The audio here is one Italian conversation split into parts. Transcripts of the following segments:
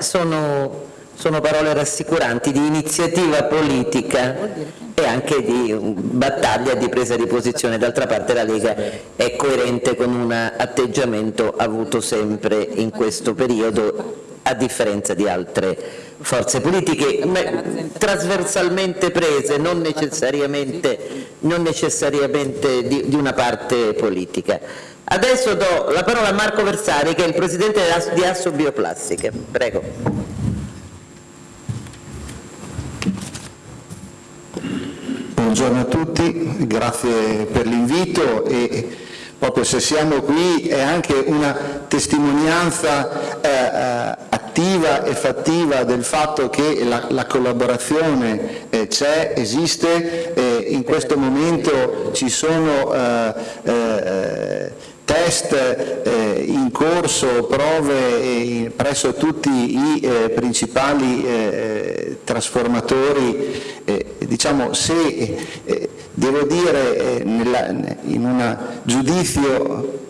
Sono, sono parole rassicuranti di iniziativa politica e anche di battaglia di presa di posizione. D'altra parte la Lega è coerente con un atteggiamento avuto sempre in questo periodo a differenza di altre forze politiche trasversalmente prese, non necessariamente, non necessariamente di, di, una parte politica. Adesso do la parola a Marco Versari che è il Presidente di Asso Bioplastiche. Prego. Buongiorno a tutti, grazie per l'invito e proprio se siamo qui è anche una testimonianza eh, eh, attiva e fattiva del fatto che la, la collaborazione eh, c'è, esiste, in questo momento ci sono eh, eh, test eh, in corso, prove presso tutti i eh, principali eh, trasformatori, diciamo se devo dire nella, in un giudizio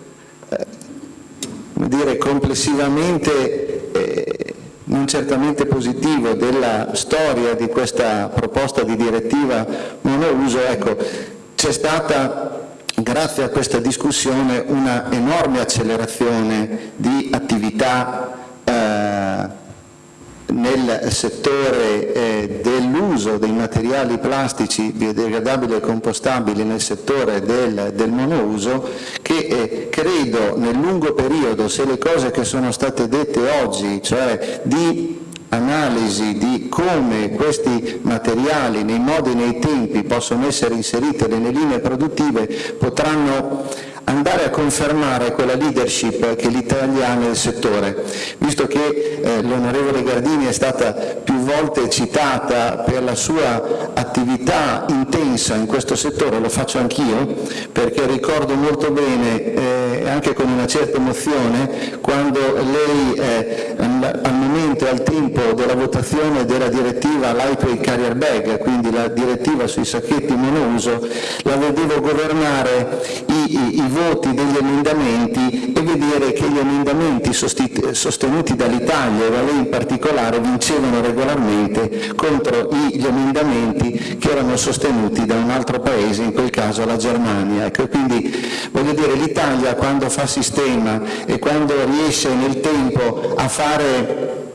dire, complessivamente eh, non certamente positivo della storia di questa proposta di direttiva monouso, ecco, c'è stata grazie a questa discussione una enorme accelerazione di attività eh, nel settore eh, dell'uso dei materiali plastici biodegradabili e compostabili nel settore del, del monouso che eh, credo nel lungo periodo, se le cose che sono state dette oggi, cioè di analisi di come questi materiali nei modi e nei tempi possono essere inseriti nelle linee produttive potranno andare a confermare quella leadership che l'Italia ha nel settore, visto che eh, l'onorevole Gardini è stata più volte citata per la sua attività intensa in questo settore, lo faccio anch'io, perché ricordo molto bene, eh, anche con una certa emozione, quando lei eh, al momento e al tempo della votazione della direttiva Lightweight Carrier Bag, quindi la direttiva sui sacchetti monouso, la vedevo governare i, i, voti degli emendamenti e vedere che gli emendamenti sostenuti dall'Italia e da lei in particolare vincevano regolarmente contro gli emendamenti che erano sostenuti da un altro paese, in quel caso la Germania. Ecco, quindi voglio dire l'Italia quando fa sistema e quando riesce nel tempo a fare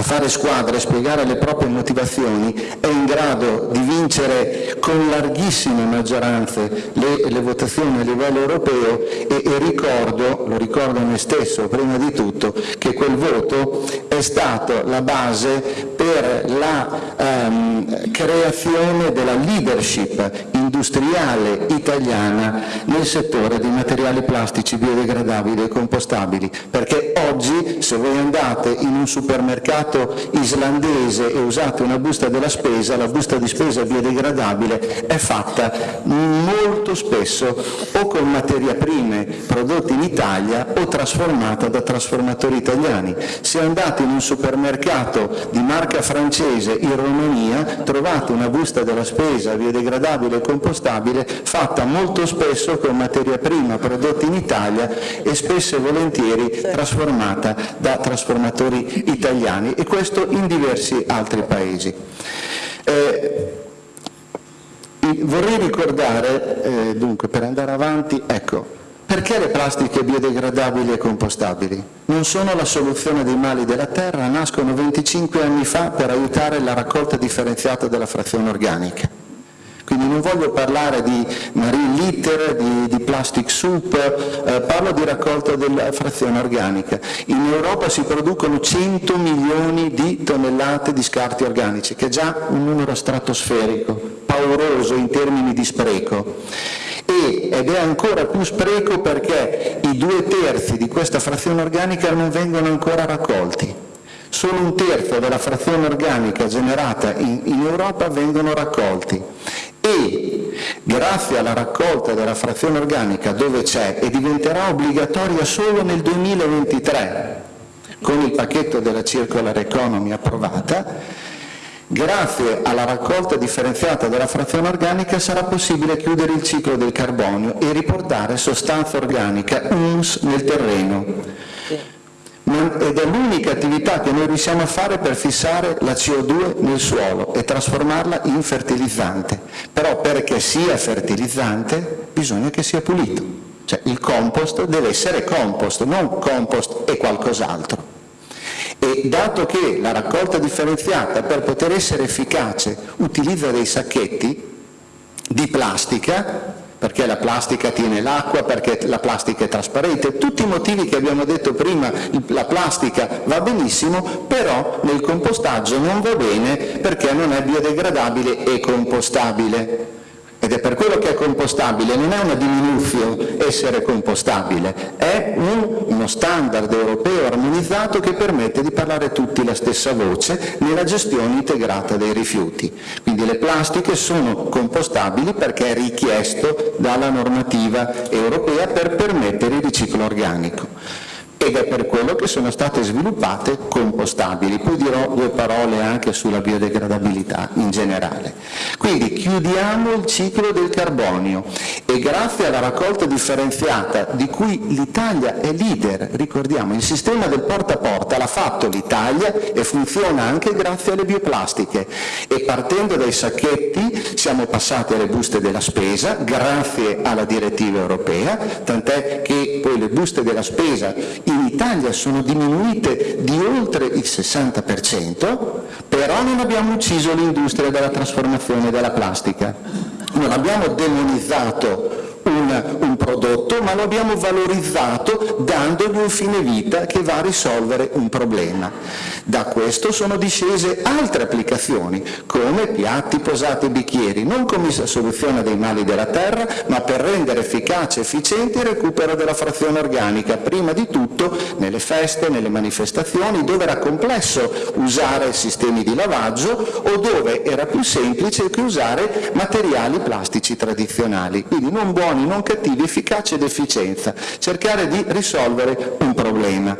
a fare squadra e spiegare le proprie motivazioni è in grado di vincere con larghissime maggioranze le, le votazioni a livello europeo e, e, ricordo, lo ricordo a me stesso prima di tutto, che quel voto è stato la base per la um, creazione della leadership industriale italiana nel settore dei materiali plastici biodegradabili e compostabili, perché oggi se voi andate in un supermercato mercato islandese e usate una busta della spesa, la busta di spesa biodegradabile è fatta molto spesso o con materie prime prodotte in Italia o trasformata da trasformatori italiani. Se andate in un supermercato di marca francese in Romania trovate una busta della spesa biodegradabile e compostabile fatta molto spesso con materia prima prodotta in Italia e spesso e volentieri trasformata da trasformatori italiani e questo in diversi altri paesi. Eh, vorrei ricordare, eh, dunque, per andare avanti, ecco, perché le plastiche biodegradabili e compostabili? Non sono la soluzione dei mali della terra, nascono 25 anni fa per aiutare la raccolta differenziata della frazione organica. Quindi non voglio parlare di marine litter, di, di plastic soup, eh, parlo di raccolta della frazione organica. In Europa si producono 100 milioni di tonnellate di scarti organici, che è già un numero stratosferico, pauroso in termini di spreco. Ed è ancora più spreco perché i due terzi di questa frazione organica non vengono ancora raccolti. Solo un terzo della frazione organica generata in, in Europa vengono raccolti e grazie alla raccolta della frazione organica dove c'è e diventerà obbligatoria solo nel 2023 con il pacchetto della circular economy approvata, grazie alla raccolta differenziata della frazione organica sarà possibile chiudere il ciclo del carbonio e riportare sostanza organica UNS nel terreno ed è l'unica attività che noi riusciamo a fare per fissare la CO2 nel suolo e trasformarla in fertilizzante. Però perché sia fertilizzante bisogna che sia pulito. Cioè il compost deve essere compost, non compost e qualcos'altro. E dato che la raccolta differenziata per poter essere efficace utilizza dei sacchetti di plastica, perché la plastica tiene l'acqua, perché la plastica è trasparente, tutti i motivi che abbiamo detto prima, la plastica va benissimo, però nel compostaggio non va bene perché non è biodegradabile e compostabile ed è per quello che è compostabile, non è una diminuzione essere compostabile, è un, uno standard europeo armonizzato che permette di parlare tutti la stessa voce nella gestione integrata dei rifiuti. Quindi le plastiche sono compostabili perché è richiesto dalla normativa europea per permettere il riciclo organico ed è per quello che sono state sviluppate compostabili. Poi dirò due parole anche sulla biodegradabilità in generale. Quindi chiudiamo il ciclo del carbonio e grazie alla raccolta differenziata di cui l'Italia è leader, ricordiamo, il sistema del porta a porta l'ha fatto l'Italia e funziona anche grazie alle bioplastiche e partendo dai sacchetti siamo passati alle buste della spesa grazie alla direttiva europea, tant'è che poi le buste della spesa in Italia sono diminuite di oltre il 60%, però non abbiamo ucciso l'industria della trasformazione della plastica, non abbiamo demonizzato un, prodotto, ma lo abbiamo valorizzato dandogli un fine vita che va a risolvere un problema. Da questo sono discese altre applicazioni, come piatti, posate e bicchieri, non come soluzione dei mali della terra, ma per rendere efficace e efficiente il recupero della frazione organica, prima di tutto nelle feste, nelle manifestazioni, dove era complesso usare sistemi di lavaggio o dove era più semplice che usare materiali plastici tradizionali. Quindi non buoni, non cattivi, efficacia ed efficienza, cercare di risolvere un problema.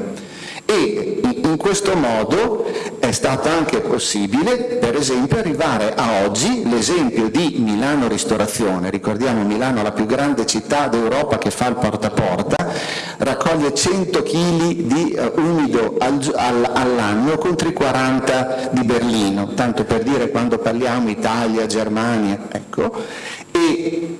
E in questo modo è stato anche possibile, per esempio, arrivare a oggi, l'esempio di Milano Ristorazione, ricordiamo Milano la più grande città d'Europa che fa il porta a porta, raccoglie 100 kg di uh, umido al, al, all'anno contro i 40 di Berlino, tanto per dire quando parliamo Italia, Germania, ecco, e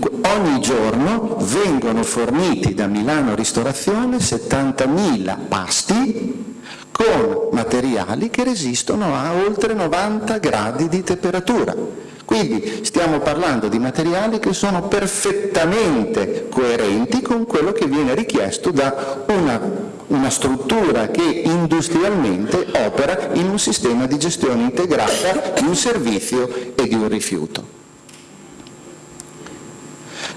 ogni giorno vengono forniti da Milano Ristorazione 70.000 pasti con materiali che resistono a oltre 90 gradi di temperatura. Quindi stiamo parlando di materiali che sono perfettamente coerenti con quello che viene richiesto da una, una struttura che industrialmente opera in un sistema di gestione integrata di un servizio e di un rifiuto.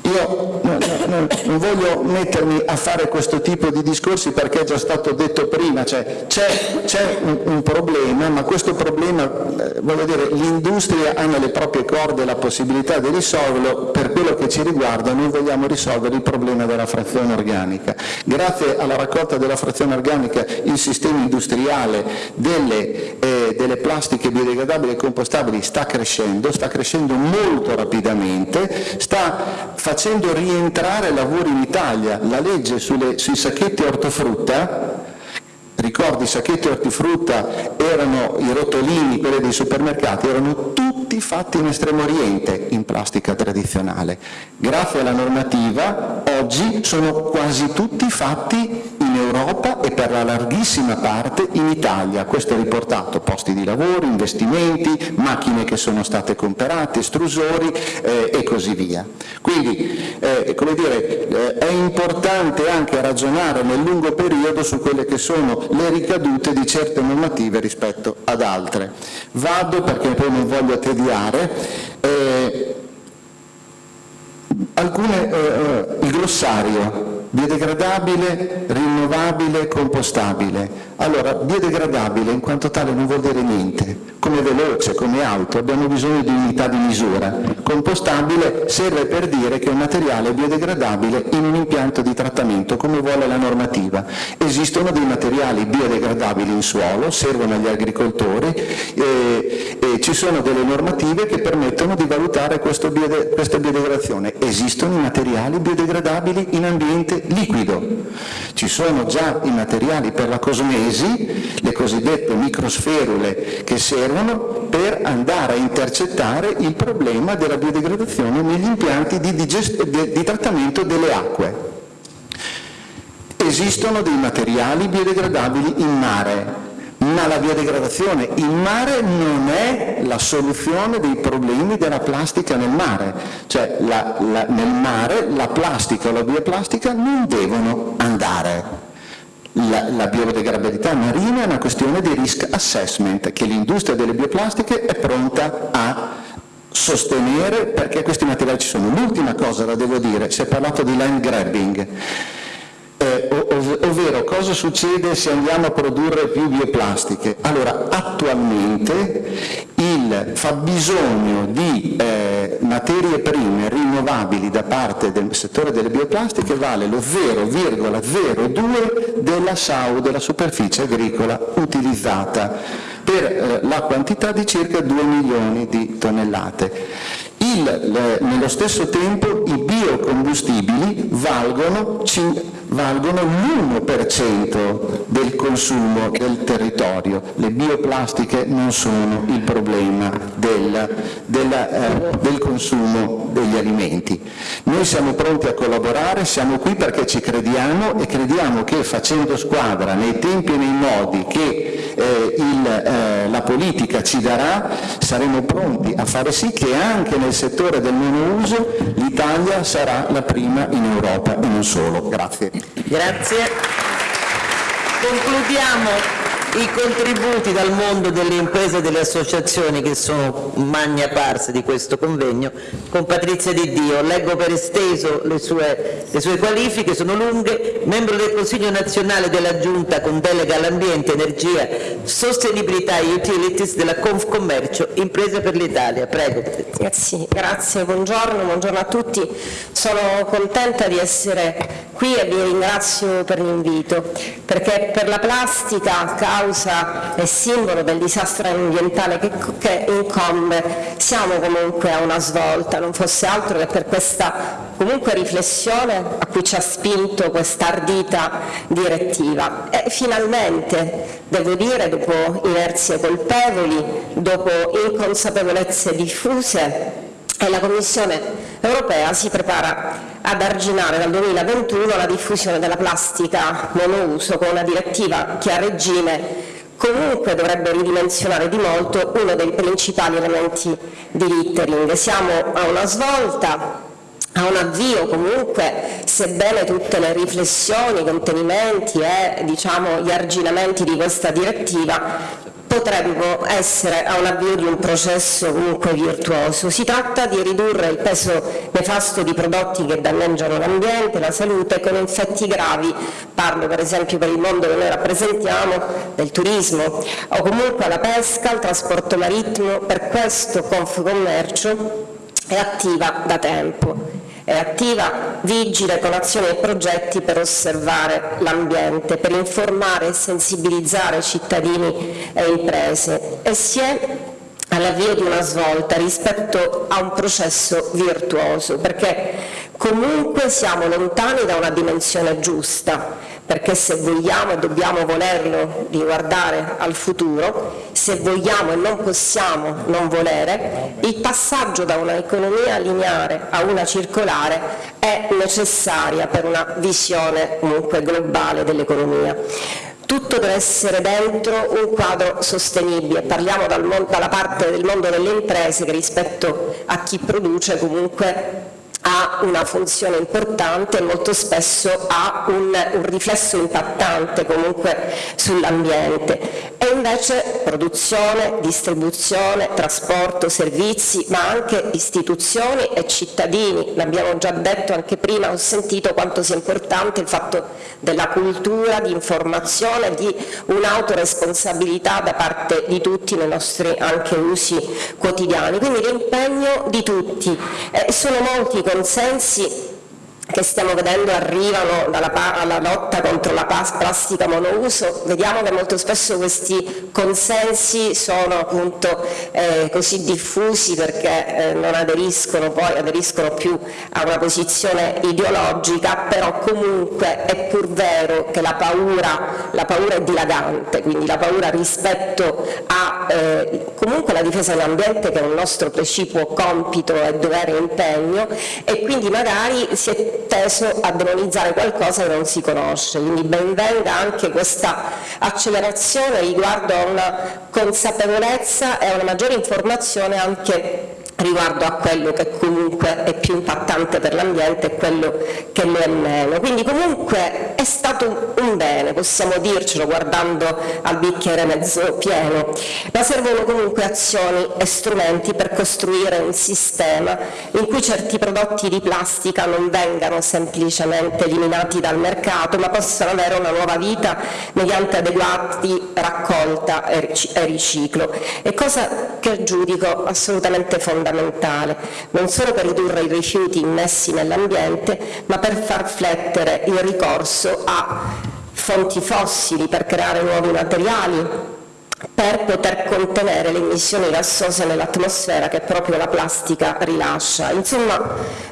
Io non, non, non, voglio mettermi a fare questo tipo di discorsi perché è già stato detto prima, cioè, c'è un, un, problema, ma questo problema, eh, voglio dire, l'industria ha nelle proprie corde la possibilità di risolverlo, per quello che ci riguarda noi vogliamo risolvere il problema della frazione organica. Grazie alla raccolta della frazione organica il sistema industriale delle, eh, delle plastiche biodegradabili e compostabili sta crescendo, sta crescendo molto rapidamente, sta facendo rientrare lavori in Italia. La legge sulle, sui sacchetti ortofrutta, ricordi i sacchetti ortifrutta erano i rotolini, quelli dei supermercati, erano tutti fatti in Estremo Oriente in plastica tradizionale. Grazie alla normativa oggi sono quasi tutti fatti in Europa e per la larghissima parte in Italia. Questo è riportato posti di lavoro, investimenti, macchine che sono state comprate, estrusori eh, e così via. Quindi eh, dire, eh, è importante anche ragionare nel lungo periodo su quelle che sono le ricadute di certe normative rispetto ad altre. Vado perché poi non voglio tediare. Eh, alcune, eh, eh, il glossario biodegradabile, rinnovabile, compostabile. Allora, biodegradabile in quanto tale non vuol dire niente, come veloce, come auto, abbiamo bisogno di unità di misura. Compostabile serve per dire che è un materiale biodegradabile in un impianto di trattamento, come vuole la normativa. Esistono dei materiali biodegradabili in suolo, servono agli agricoltori e, e ci sono delle normative che permettono di valutare biode, questa biodegradazione. Esistono i materiali biodegradabili in ambiente liquido. Ci sono già i materiali per la cosmesi, le cosiddette microsferule che servono per andare a intercettare il problema della biodegradazione negli impianti di, di, trattamento delle acque. Esistono dei materiali biodegradabili in mare, ma la biodegradazione in mare non è la soluzione dei problemi della plastica nel mare, cioè la, la, nel mare la plastica o la bioplastica non devono andare. La, la, biodegradabilità marina è una questione di risk assessment che l'industria delle bioplastiche è pronta a sostenere perché questi materiali ci sono. L'ultima cosa la devo dire, si è parlato di land grabbing ovvero cosa succede se andiamo a produrre più bioplastiche? Allora, attualmente il fabbisogno di eh, materie prime rinnovabili da parte del settore delle bioplastiche vale lo 0,02 della SAU, della superficie agricola utilizzata, per eh, la quantità di circa 2 milioni di tonnellate. Il, le, nello stesso tempo i biocombustibili valgono, valgono l'1% del consumo del territorio. Le bioplastiche non sono il problema del, della, eh, del consumo degli alimenti. Noi siamo pronti a collaborare, siamo qui perché ci crediamo e crediamo che facendo squadra nei tempi e nei modi che eh, il, eh, la politica ci darà, saremo pronti a fare sì che anche nel settore del monouso l'Italia sarà la prima in Europa e non solo. Grazie. Grazie. Concludiamo i contributi dal mondo delle imprese e delle associazioni che sono magna parse di questo convegno con Patrizia Di Dio. Leggo per esteso le sue, le sue qualifiche, sono lunghe, membro del Consiglio nazionale della Giunta con delega all'ambiente, energia, sostenibilità e utilities della Confcommercio Imprese per l'Italia. Prego. Grazie, grazie, buongiorno, buongiorno a tutti. Sono contenta di essere qui e vi ringrazio per l'invito perché per la plastica causa e simbolo del disastro ambientale che, che incombe siamo comunque a una svolta, non fosse altro che per questa comunque riflessione a cui ci ha spinto questa ardita direttiva. E finalmente, devo dire, dopo inerzie colpevoli, dopo inconsapevolezze diffuse, la Commissione europea si prepara ad arginare dal 2021 la diffusione della plastica monouso con una direttiva che a regime comunque dovrebbe ridimensionare di molto uno dei principali elementi di littering. Siamo a una svolta, a un avvio comunque, sebbene tutte le riflessioni, i contenimenti e diciamo, gli arginamenti di questa direttiva potrebbero essere a un avvio di un processo comunque virtuoso. Si tratta di ridurre il peso nefasto di prodotti che danneggiano l'ambiente, la salute con effetti gravi, parlo per esempio per il mondo che noi rappresentiamo, del turismo o comunque la pesca, il trasporto marittimo, per questo Confcommercio è attiva da tempo è attiva, vigile con azioni e progetti per osservare l'ambiente, per informare e sensibilizzare cittadini e imprese. E si è all'avvio di una svolta rispetto a un processo virtuoso, perché comunque siamo lontani da una dimensione giusta, perché se vogliamo e dobbiamo volerlo di guardare al futuro, se vogliamo e non possiamo non volere, il passaggio da un'economia lineare a una circolare è necessaria per una visione comunque globale dell'economia. Tutto deve essere dentro un quadro sostenibile, parliamo dal dalla parte del mondo delle imprese che rispetto a chi produce comunque ha una funzione importante e molto spesso ha un, un riflesso impattante comunque sull'ambiente. E invece produzione, distribuzione, trasporto, servizi ma anche istituzioni e cittadini, l'abbiamo già detto anche prima, ho sentito quanto sia importante il fatto della cultura, di informazione, di un'autoresponsabilità da parte di tutti nei nostri anche usi quotidiani, quindi l'impegno di tutti, eh, sono molti consensi che stiamo vedendo arrivano alla lotta contro la plastica monouso, vediamo che molto spesso questi consensi sono appunto eh, così diffusi perché eh, non aderiscono poi, aderiscono più a una posizione ideologica, però comunque è pur vero che la paura, la paura è dilagante, quindi la paura rispetto a eh, comunque la difesa dell'ambiente che è un nostro precipuo compito e dovere e impegno e quindi magari si è teso a demonizzare qualcosa che non si conosce, quindi ben venga anche questa accelerazione riguardo a una consapevolezza e a una maggiore informazione anche riguardo a quello che comunque è più impattante per l'ambiente e quello che lo è meno. Quindi comunque è stato un bene, possiamo dircelo guardando al bicchiere mezzo pieno, ma servono comunque azioni e strumenti per costruire un sistema in cui certi prodotti di plastica non vengano semplicemente eliminati dal mercato, ma possano avere una nuova vita mediante adeguati raccolta e riciclo. È cosa che giudico assolutamente fondamentale fondamentale, non solo per ridurre i rifiuti immessi nell'ambiente, ma per far flettere il ricorso a fonti fossili per creare nuovi materiali, per poter contenere le emissioni gassose nell'atmosfera che proprio la plastica rilascia. Insomma,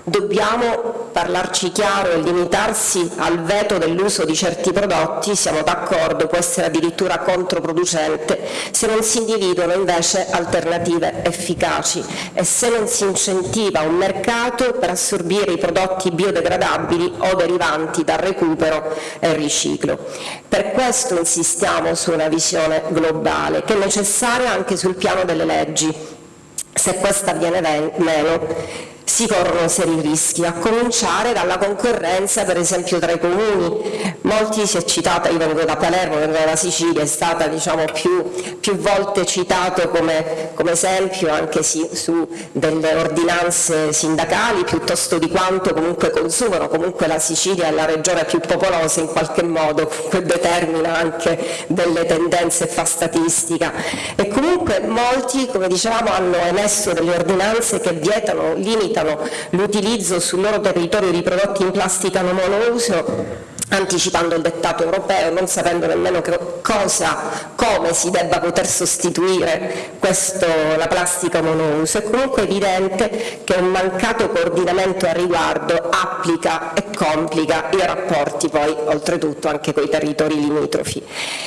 dobbiamo parlarci chiaro e limitarsi al veto dell'uso di certi prodotti, siamo d'accordo, può essere addirittura controproducente, se non si individuano invece alternative efficaci e se non si incentiva un mercato per assorbire i prodotti biodegradabili o derivanti dal recupero e riciclo. Per questo insistiamo su una visione globale, che è necessaria anche sul piano delle leggi. Se questa avviene meno, si corrono seri rischi, a cominciare dalla concorrenza per esempio tra i comuni. Molti si è citata, io vengo da Palermo, vengo dalla Sicilia, è stata diciamo, più, più, volte citato come, come esempio anche sì, su delle ordinanze sindacali piuttosto di quanto comunque consumano, comunque la Sicilia è la regione più popolosa in qualche modo, che determina anche delle tendenze e fa statistica. E comunque molti, come dicevamo, hanno emesso delle ordinanze che vietano, limitano limitano l'utilizzo sul loro territorio di prodotti in plastica non monouso anticipando il dettato europeo, non sapendo nemmeno cosa, come si debba poter sostituire questo, la plastica monouso. È comunque evidente che un mancato coordinamento a riguardo applica e complica i rapporti poi oltretutto anche con i territori limitrofi.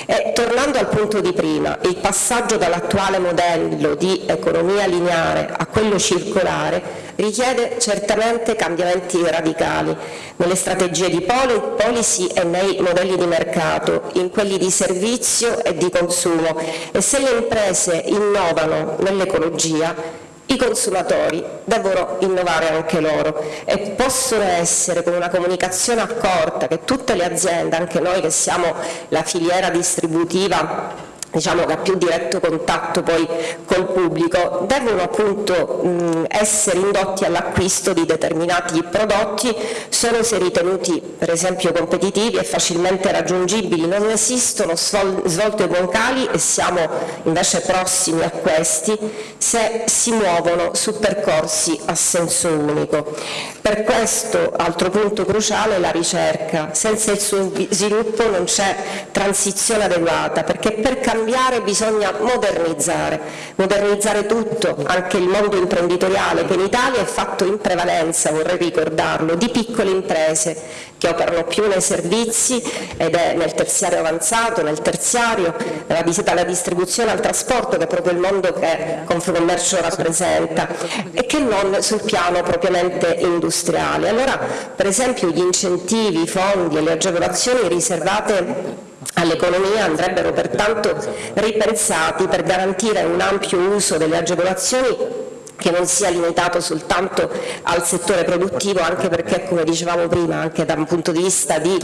E, tornando al punto di prima, il passaggio dall'attuale modello di economia lineare a quello circolare richiede certamente cambiamenti radicali nelle strategie di policy e nei modelli di mercato, in quelli di servizio e di consumo. E se le imprese innovano nell'ecologia i consumatori devono innovare anche loro. E possono essere con una comunicazione accorta che tutte le aziende, anche noi che siamo la filiera distributiva diciamo, che ha più diretto contatto poi col pubblico, devono appunto mh, essere indotti all'acquisto di determinati prodotti solo se ritenuti per esempio competitivi e facilmente raggiungibili. Non esistono svolte broncali e siamo invece prossimi a questi se si muovono su percorsi a senso unico. Per questo, altro punto cruciale, la ricerca. Senza il suo sviluppo non c'è transizione adeguata, perché per cambiare cambiare bisogna modernizzare, modernizzare tutto, anche il mondo imprenditoriale che in Italia è fatto in prevalenza, vorrei ricordarlo, di piccole imprese che operano più nei servizi ed è nel terziario avanzato, nel terziario, dalla distribuzione al trasporto che è proprio il mondo che Confcommercio rappresenta e che non sul piano propriamente industriale. Allora per esempio gli incentivi, i fondi e le agevolazioni riservate all'economia andrebbero pertanto ripensati per garantire un ampio uso delle agevolazioni che non sia limitato soltanto al settore produttivo, anche perché, come dicevamo prima, anche da un punto di vista di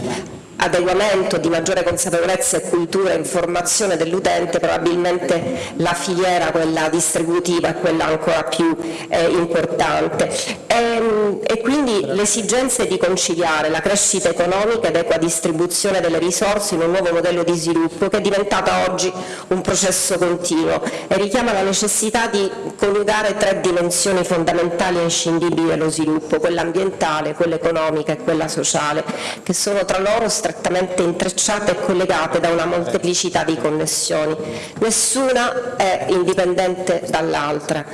adeguamento, di maggiore consapevolezza e cultura e informazione dell'utente, probabilmente la filiera, quella distributiva, è quella ancora più eh, importante. E, ehm, e quindi l'esigenza di conciliare la crescita economica ed equa distribuzione delle risorse in un nuovo modello di sviluppo che è diventata oggi un processo continuo e richiama la necessità di coniugare tre dimensioni fondamentali e inscindibili dello sviluppo, quella ambientale, quella economica e quella sociale, che sono tra loro strettamente intrecciate e collegate da una molteplicità di connessioni. Nessuna è indipendente dall'altra.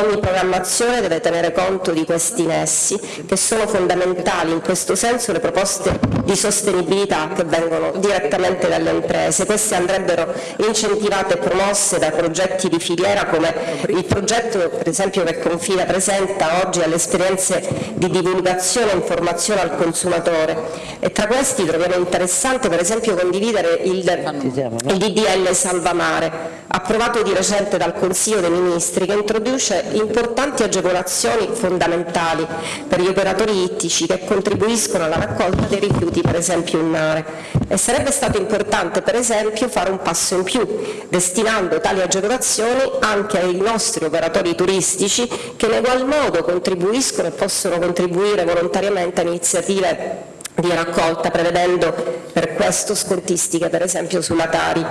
Ogni programmazione deve tenere conto di questi nessi, che sono fondamentali in questo senso le proposte di sostenibilità che vengono direttamente dalle imprese. Queste andrebbero incentivate e promosse da progetti di filiera come il progetto per esempio che Confida presenta oggi alle esperienze di divulgazione e informazione al consumatore e tra questi troviamo interessante per esempio condividere il, il DDL Salvamare approvato di recente dal Consiglio dei Ministri che introduce importanti agevolazioni fondamentali per gli operatori ittici che contribuiscono alla raccolta dei rifiuti per esempio in mare. E sarebbe stato importante per esempio fare un passo in più destinando tali agevolazioni anche ai nostri operatori turistici che in egual modo contribuiscono e possono contribuire volontariamente a iniziative di raccolta prevedendo per questo scontistiche per esempio sulla Tari.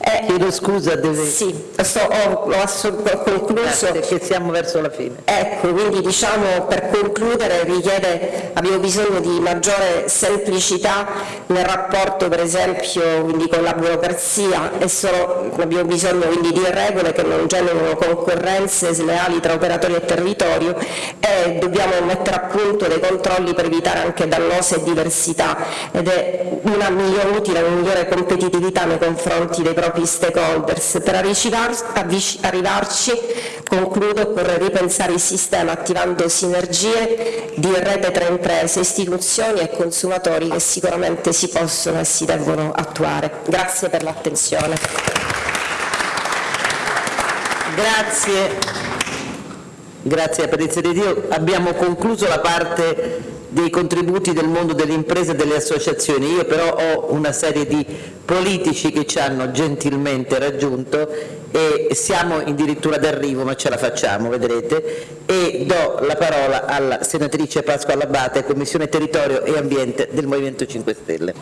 Eh, Chiedo scusa, deve... Sì, sto, ho, ho, concluso. Perché siamo verso la fine. Ecco, quindi diciamo per concludere richiede, abbiamo bisogno di maggiore semplicità nel rapporto per esempio quindi, con la burocrazia e solo, abbiamo bisogno quindi di regole che non generino concorrenze sleali tra operatori e territorio e dobbiamo mettere a punto dei controlli per evitare anche dannose e diverse diversità ed è una migliore, utile una migliore competitività nei confronti dei propri stakeholders. Per arrivarci, concludo, occorre ripensare il sistema attivando sinergie di rete tra imprese, istituzioni e consumatori che sicuramente si possono e si devono attuare. Grazie per l'attenzione. Grazie. Grazie a Perizia di Dio. Abbiamo concluso la parte dei contributi del mondo delle imprese e delle associazioni. Io però ho una serie di politici che ci hanno gentilmente raggiunto e siamo addirittura d'arrivo, ma ce la facciamo, vedrete. E do la parola alla senatrice Pasqua Labate, Commissione Territorio e Ambiente del Movimento 5 Stelle.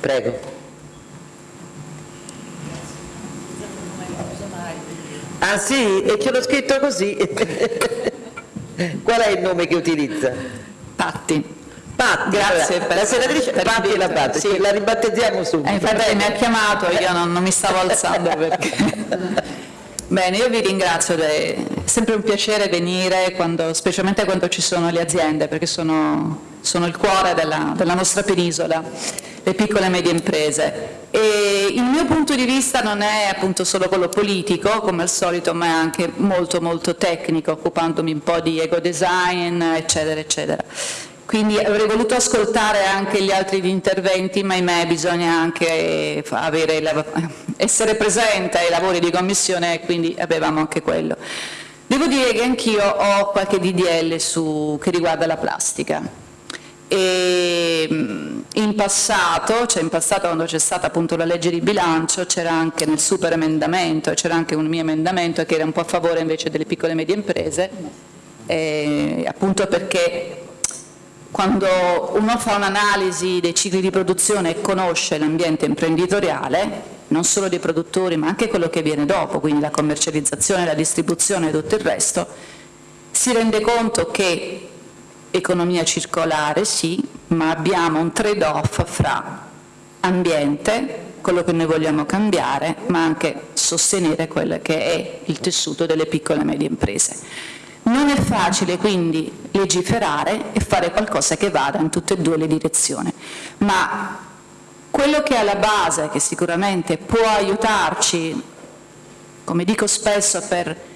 Prego. Ah sì, e ce l'ho scritto così. Qual è il nome che utilizza? Patti. Patti, grazie per la senatrice per Patti la Patti, sì. la ribattezziamo subito. Eh, infatti mi ha chiamato, io non, non mi stavo alzando perché... Bene, io vi ringrazio, è sempre un piacere venire, quando, specialmente quando ci sono le aziende, perché sono, sono il cuore della, della nostra penisola le piccole e medie imprese. E il mio punto di vista non è appunto solo quello politico, come al solito, ma è anche molto molto tecnico, occupandomi un po' di ego design, eccetera, eccetera. Quindi avrei voluto ascoltare anche gli altri interventi, ma ahimè bisogna anche avere, essere presente ai lavori di commissione quindi avevamo anche quello. Devo dire che anch'io ho qualche DDL su, che riguarda la plastica e mm, in passato, cioè in passato quando c'è stata appunto la legge di bilancio, c'era anche nel super emendamento, c'era anche un mio emendamento che era un po' a favore invece delle piccole e medie imprese, eh, appunto perché quando uno fa un'analisi dei cicli di produzione e conosce l'ambiente imprenditoriale, non solo dei produttori ma anche quello che viene dopo, quindi la commercializzazione, la distribuzione e tutto il resto, si rende conto che economia circolare sì, ma abbiamo un trade-off fra ambiente, quello che noi vogliamo cambiare, ma anche sostenere quello che è il tessuto delle piccole e medie imprese. Non è facile quindi legiferare e fare qualcosa che vada in tutte e due le direzioni, ma quello che è alla base, che sicuramente può aiutarci, come dico spesso, per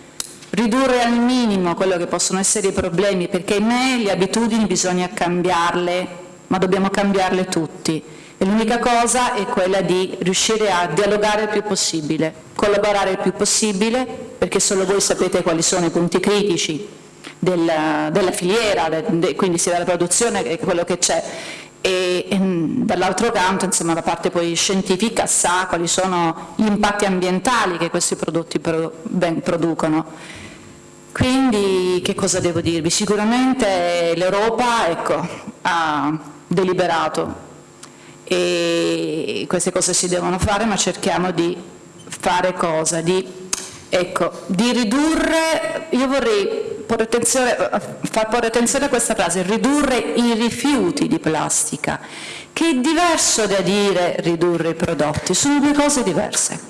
ridurre al minimo quello che possono essere i problemi, perché in me le abitudini bisogna cambiarle, ma dobbiamo cambiarle tutti. E l'unica cosa è quella di riuscire a dialogare il più possibile, collaborare il più possibile, perché solo voi sapete quali sono i punti critici della, della filiera, de, quindi sia della produzione che quello che c'è, e, e dall'altro canto insomma, la parte poi scientifica sa quali sono gli impatti ambientali che questi prodotti pro, ben, producono. Quindi che cosa devo dirvi? Sicuramente l'Europa ecco, ha deliberato e queste cose si devono fare ma cerchiamo di fare cosa? Di, ecco, di ridurre, io vorrei far porre attenzione a questa frase, ridurre i rifiuti di plastica, che è diverso da dire ridurre i prodotti, sono due cose diverse.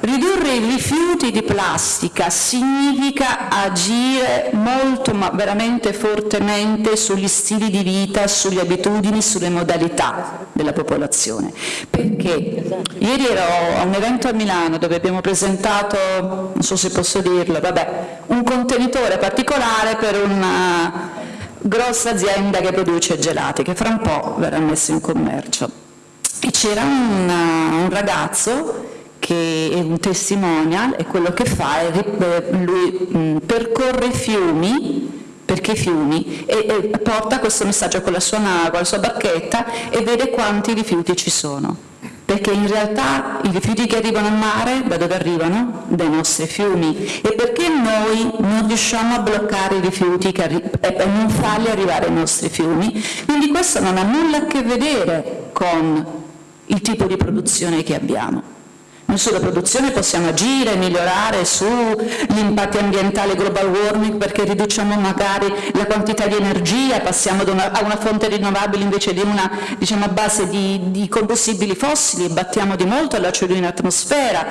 Ridurre i rifiuti di plastica significa agire molto, ma veramente fortemente sugli stili di vita, sulle abitudini, sulle modalità della popolazione. Perché ieri ero a un evento a Milano dove abbiamo presentato, non so se posso dirlo, vabbè, un contenitore particolare per una grossa azienda che produce gelati, che fra un po' verrà messo in commercio. E c'era un, un ragazzo che è un testimonial e quello che fa è eh, lui mh, percorre fiumi perché fiumi e, e, porta questo messaggio con la, sua, con la sua barchetta e vede quanti rifiuti ci sono. Perché in realtà i rifiuti che arrivano al mare da dove arrivano? dai nostri fiumi. E perché noi non riusciamo a bloccare i rifiuti e non farli arrivare ai nostri fiumi? Quindi questo non ha nulla a che vedere con il tipo di produzione che abbiamo non sulla produzione possiamo agire, migliorare sugli impatti ambientali global warming perché riduciamo magari la quantità di energia, passiamo una, a una fonte rinnovabile invece di una diciamo, base di, di combustibili fossili, battiamo di molto la CO2 in atmosfera,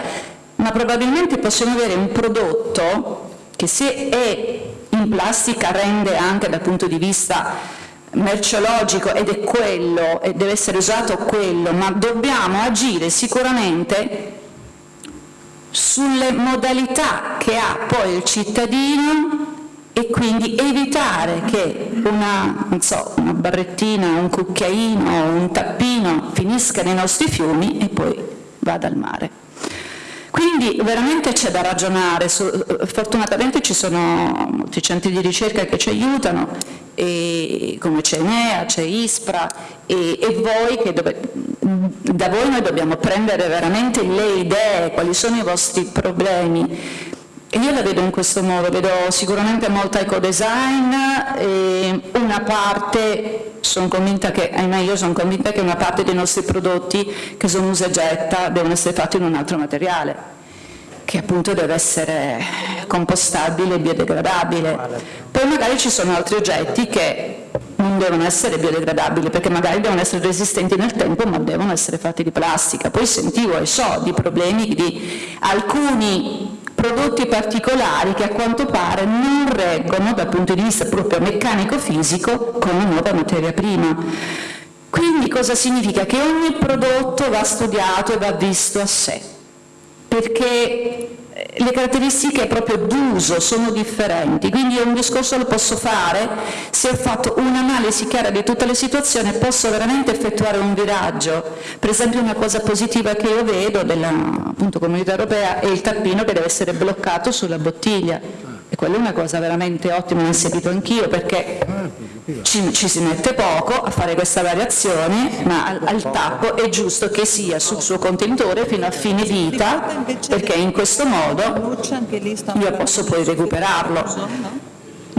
ma probabilmente possiamo avere un prodotto che se è in plastica rende anche dal punto di vista merceologico ed è quello e deve essere usato quello, ma dobbiamo agire sicuramente sulle modalità che ha poi il cittadino e quindi evitare che una, so, una barrettina, un cucchiaino, un tappino finisca nei nostri fiumi e poi vada al mare. Quindi veramente c'è da ragionare, fortunatamente ci sono molti centri di ricerca che ci aiutano, e, come c'è Enea, c'è Ispra e, e voi che dove, da voi noi dobbiamo prendere veramente le idee, quali sono i vostri problemi. E io la vedo in questo modo, vedo sicuramente molta ecodesign, una parte, sono convinta che, ahimè io sono convinta che una parte dei nostri prodotti che sono usa e getta devono essere fatti in un altro materiale che appunto deve essere compostabile e biodegradabile. Poi magari ci sono altri oggetti che non devono essere biodegradabili perché magari devono essere resistenti nel tempo ma devono essere fatti di plastica. Poi sentivo e so di problemi di alcuni prodotti particolari che a quanto pare non reggono dal punto di vista proprio meccanico-fisico con la nuova materia prima. Quindi cosa significa? Che ogni prodotto va studiato e va visto a sé, perché le caratteristiche proprio d'uso sono differenti, quindi un discorso lo posso fare se ho fatto un'analisi chiara di tutte le situazioni posso veramente effettuare un viraggio. Per esempio una cosa positiva che io vedo della appunto, comunità europea è il tappino che deve essere bloccato sulla bottiglia e quella è una cosa veramente ottima, l'ho sentito anch'io perché ci, ci, si mette poco a fare questa variazione, ma al, al, tappo è giusto che sia sul suo contenitore fino a fine vita, perché in questo modo io posso poi recuperarlo.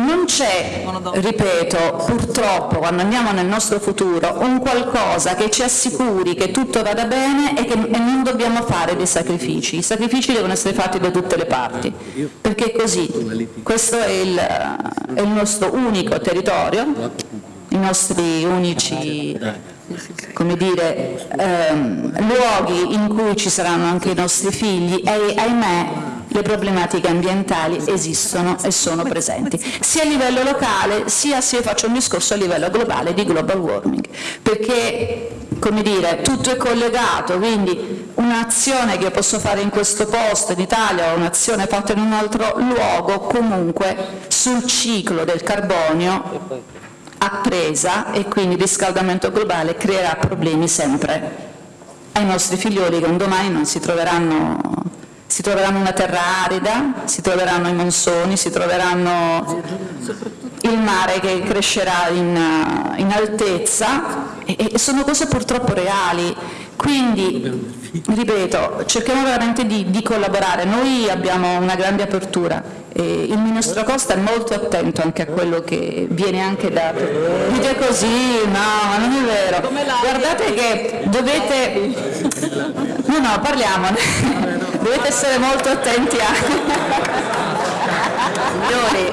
Non c'è, ripeto, purtroppo quando andiamo nel nostro futuro, un qualcosa che ci assicuri che tutto vada bene e che e non dobbiamo fare dei sacrifici. I sacrifici devono essere fatti da tutte le parti, perché così. Questo è il, è il nostro unico territorio, i nostri unici come dire, ehm, luoghi in cui ci saranno anche i nostri figli e ahimè le problematiche ambientali esistono e sono presenti, sia a livello locale sia se faccio un discorso a livello globale di global warming, perché come dire, tutto è collegato, quindi un'azione che posso fare in questo posto in Italia o un'azione fatta in un altro luogo comunque sul ciclo del carbonio appresa e quindi il riscaldamento globale creerà problemi sempre ai nostri figlioli che un domani non si troveranno, si troveranno una terra arida, si troveranno i monsoni, si troveranno il mare che crescerà in, in altezza e, e sono cose purtroppo reali. Quindi, ripeto, cerchiamo veramente di, di collaborare. Noi abbiamo una grande apertura e il Ministro Costa è molto attento anche a quello che viene anche dato. Dite così, no, ma non è vero. Guardate che dovete... No, no, parliamone. Dovete essere molto attenti a... Signori,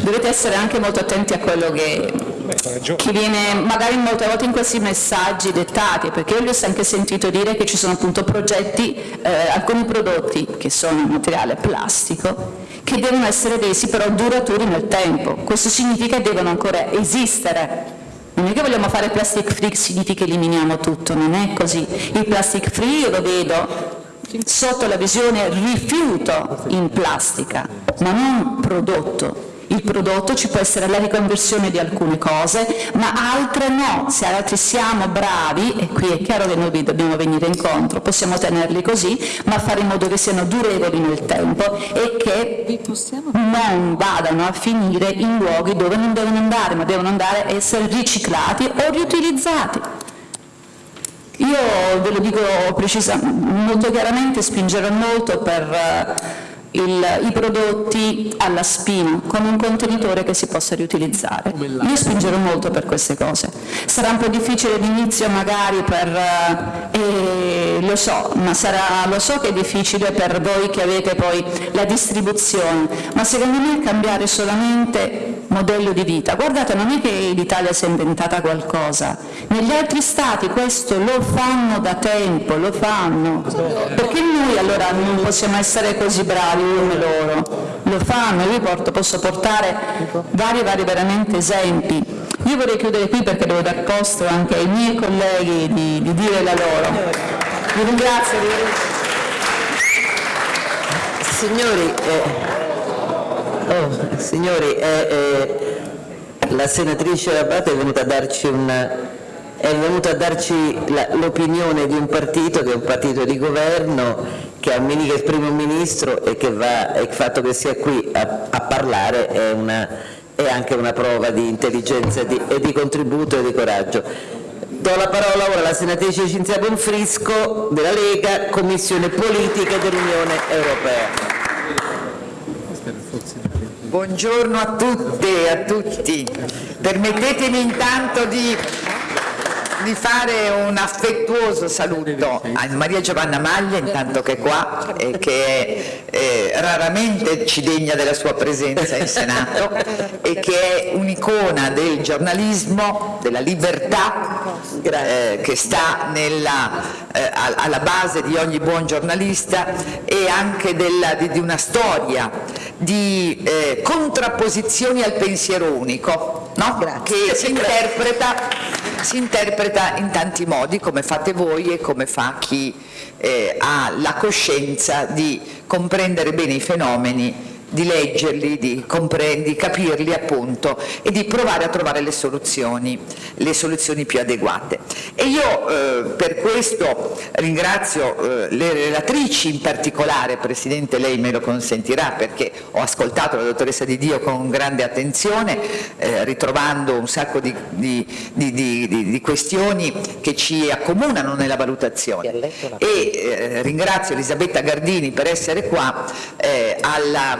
dovete essere anche molto attenti a quello che, che viene magari molte volte in questi messaggi dettati, perché io vi ho anche sentito dire che ci sono appunto progetti, eh, alcuni prodotti che sono materiale plastico, che devono essere resi però duraturi nel tempo. Questo significa che devono ancora esistere. Non è che vogliamo fare plastic free significa eliminiamo tutto, non è così. Il plastic free io lo vedo sotto la visione rifiuto in plastica, ma non prodotto. Il prodotto ci può essere la riconversione di alcune cose, ma altre no. Se altri siamo bravi, e qui è chiaro che noi vi dobbiamo venire incontro, possiamo tenerli così, ma fare in modo che siano durevoli nel tempo e che non vadano a finire in luoghi dove non devono andare, ma devono andare a essere riciclati o riutilizzati. Io ve lo dico molto chiaramente, spingerò molto per il, i prodotti alla spina con un contenitore che si possa riutilizzare. Io spingerò molto per queste cose. Sarà un po' difficile d'inizio magari per, eh, lo so, ma sarà, lo so che è difficile per voi che avete poi la distribuzione, ma secondo me cambiare solamente modello di vita. Guardate, non è che l'Italia si è inventata qualcosa, negli altri stati questo lo fanno da tempo, lo fanno. Perché noi allora non possiamo essere così bravi? Come loro, lo fanno, io porto, posso portare vari, vari veramente esempi. Io vorrei chiudere qui perché devo dar posto anche ai miei colleghi di, di dire la loro. Vi ringrazio. Signori, eh, oh, signori eh, eh, la senatrice Rabate è venuta a darci una è venuto a darci l'opinione di un partito che è un partito di governo che, che esprime un ministro e che va, il fatto che sia qui a, a parlare è, una, è, anche una prova di intelligenza di, e di contributo e di coraggio. Do la parola ora alla senatrice Cinzia Bonfrisco della Lega, Commissione Politiche dell'Unione Europea. Buongiorno a tutte e a tutti. Permettetemi intanto di di fare un affettuoso saluto a Maria Giovanna Maglia, intanto che è qua, e che eh, raramente ci degna della sua presenza in Senato e che è un'icona del giornalismo, della libertà, eh, che sta nella, eh, alla base di ogni buon giornalista e anche della, di, di, una storia di eh, contrapposizioni al pensiero unico, no? che si interpreta, si interpreta in tanti modi, come fate voi e come fa chi eh, ha la coscienza di comprendere bene i fenomeni di leggerli, di, di, capirli appunto e di provare a trovare le soluzioni, le soluzioni più adeguate. E io eh, per questo ringrazio eh, le relatrici in particolare, Presidente lei me lo consentirà perché ho ascoltato la dottoressa Di Dio con grande attenzione, eh, ritrovando un sacco di, di, di, questioni che ci accomunano nella valutazione e eh, ringrazio Elisabetta Gardini per essere qua eh, alla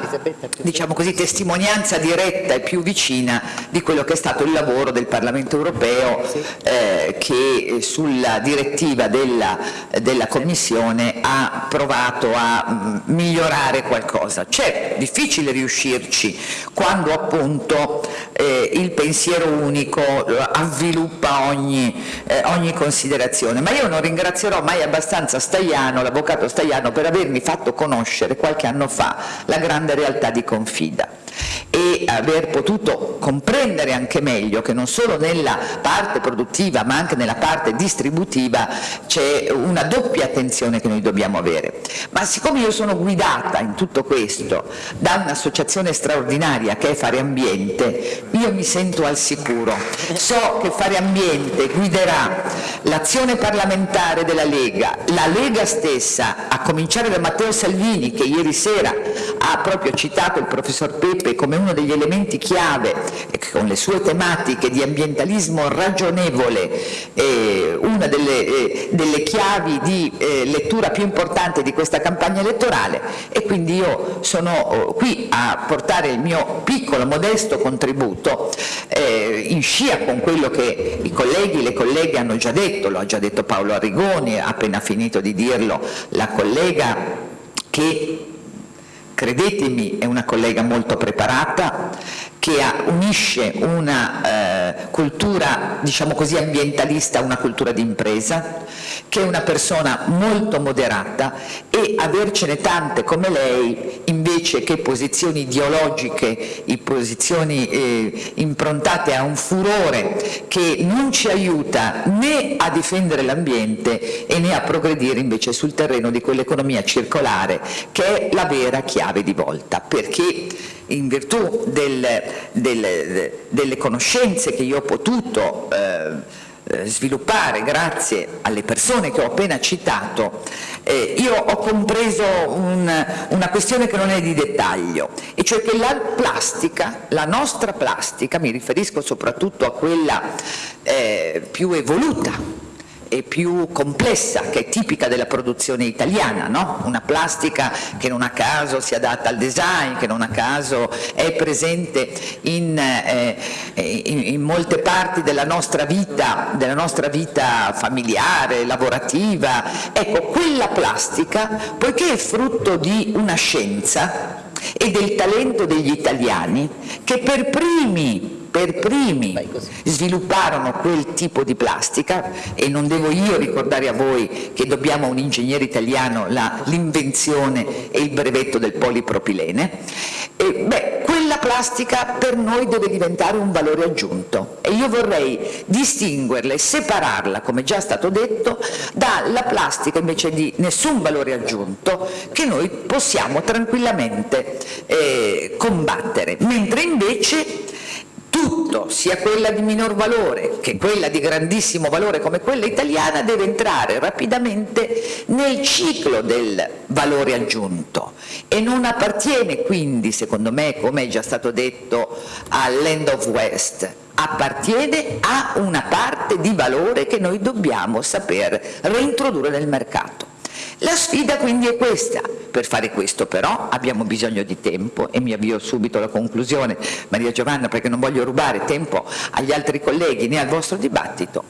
diciamo così, testimonianza diretta e più vicina di quello che è stato il lavoro del Parlamento europeo eh, che sulla direttiva della, della, Commissione ha provato a mm, migliorare qualcosa. C'è difficile riuscirci quando appunto eh, il pensiero unico avviluppa ogni, eh, ogni considerazione, ma io non ringrazierò mai abbastanza Staiano, l'avvocato Staiano, per avermi fatto conoscere qualche anno fa la grande realtà realtà di confida e aver potuto comprendere anche meglio che non solo nella parte produttiva ma anche nella parte distributiva c'è una doppia attenzione che noi dobbiamo avere. Ma siccome io sono guidata in tutto questo da un'associazione straordinaria che è Fare Ambiente, io mi sento al sicuro. So che Fare Ambiente guiderà l'azione parlamentare della Lega, la Lega stessa, a cominciare da Matteo Salvini che ieri sera ha proprio citato il professor Peppe come uno degli elementi chiave, con le sue tematiche di ambientalismo ragionevole, eh, una delle, eh, delle, chiavi di eh, lettura più importante di questa campagna elettorale. E quindi io sono oh, qui a portare il mio piccolo, modesto contributo eh, in scia con quello che i colleghi e le colleghe hanno già detto, lo ha già detto Paolo Arrigoni, ha appena finito di dirlo la collega che credetemi è una collega molto preparata, che unisce una eh, cultura, diciamo così, ambientalista a una cultura di impresa, che è una persona molto moderata e avercene tante come lei, invece che posizioni ideologiche, posizioni eh, improntate a un furore che non ci aiuta né a difendere l'ambiente e né a progredire invece sul terreno di quell'economia circolare che è la vera chiave di volta, perché in virtù del, del, delle conoscenze che io ho potuto eh, eh, sviluppare grazie alle persone che ho appena citato, eh, io ho compreso un, una questione che non è di dettaglio, e cioè che la plastica, la nostra plastica, mi riferisco soprattutto a quella eh, più evoluta, e più complessa, che è tipica della produzione italiana, no? una plastica che non a caso si adatta al design, che non a caso è presente in, eh, in, in molte parti della nostra, vita, della nostra vita familiare, lavorativa. Ecco, quella plastica, poiché è frutto di una scienza e del talento degli italiani, che per primi per primi svilupparono quel tipo di plastica e non devo io ricordare a voi che dobbiamo a un ingegnere italiano l'invenzione e il brevetto del polipropilene, e, beh, quella plastica per noi deve diventare un valore aggiunto e io vorrei distinguerla e separarla, come già stato detto, dalla plastica invece di nessun valore aggiunto che noi possiamo tranquillamente eh, combattere, mentre invece tutto, sia quella di minor valore che quella di grandissimo valore come quella italiana, deve entrare rapidamente nel ciclo del valore aggiunto e non appartiene quindi, secondo me, come è già stato detto, all'end of west, appartiene a una parte di valore che noi dobbiamo saper reintrodurre nel mercato. La sfida quindi è questa, per fare questo però abbiamo bisogno di tempo e mi avvio subito alla conclusione Maria Giovanna perché non voglio rubare tempo agli altri colleghi né al vostro dibattito,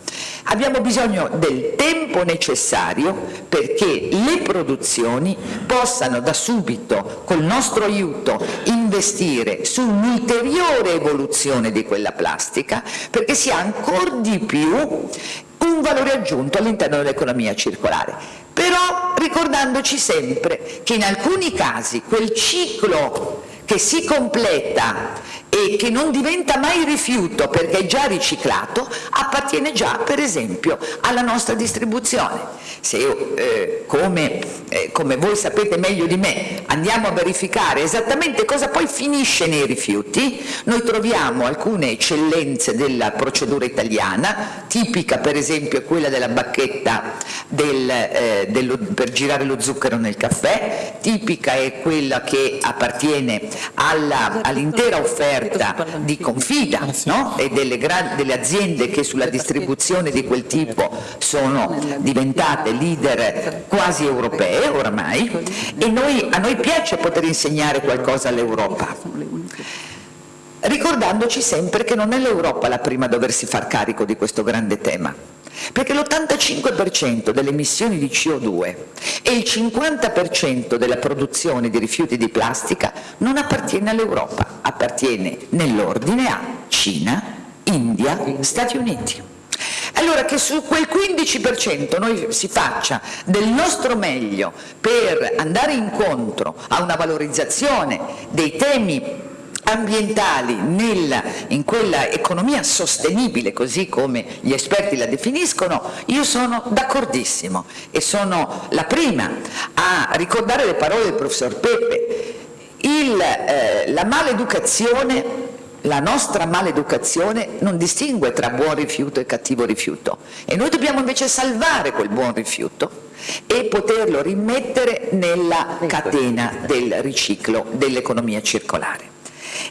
abbiamo bisogno del tempo necessario perché le produzioni possano da subito col nostro aiuto investire su un'ulteriore evoluzione di quella plastica perché sia ancora di più un valore aggiunto all'interno dell'economia circolare però ricordandoci sempre che in alcuni casi quel ciclo che si completa e che non diventa mai rifiuto perché è già riciclato, appartiene già per esempio alla nostra distribuzione. Se io, eh, come, eh, come voi sapete meglio di me, andiamo a verificare esattamente cosa poi finisce nei rifiuti, noi troviamo alcune eccellenze della procedura italiana, tipica per esempio quella della bacchetta del, eh, dello, per girare lo zucchero nel caffè, tipica è quella che appartiene all'intera offerta offerta di confida no? e delle, delle, aziende che sulla distribuzione di quel tipo sono diventate leader quasi europee oramai e noi, a noi piace poter insegnare qualcosa all'Europa ricordandoci sempre che non è l'Europa la prima a doversi far carico di questo grande tema perché l'85% delle emissioni di CO2 e il 50% della produzione di rifiuti di plastica non appartiene all'Europa, appartiene nell'ordine a Cina, India, Stati Uniti. Allora che su quel 15% noi si faccia del nostro meglio per andare incontro a una valorizzazione dei temi ambientali nella, in quella economia sostenibile, così come gli esperti la definiscono, io sono d'accordissimo e sono la prima a ricordare le parole del professor Peppe. Il, eh, la maleducazione la nostra maleducazione non distingue tra buon rifiuto e cattivo rifiuto e noi dobbiamo invece salvare quel buon rifiuto e poterlo rimettere nella catena del riciclo dell'economia circolare.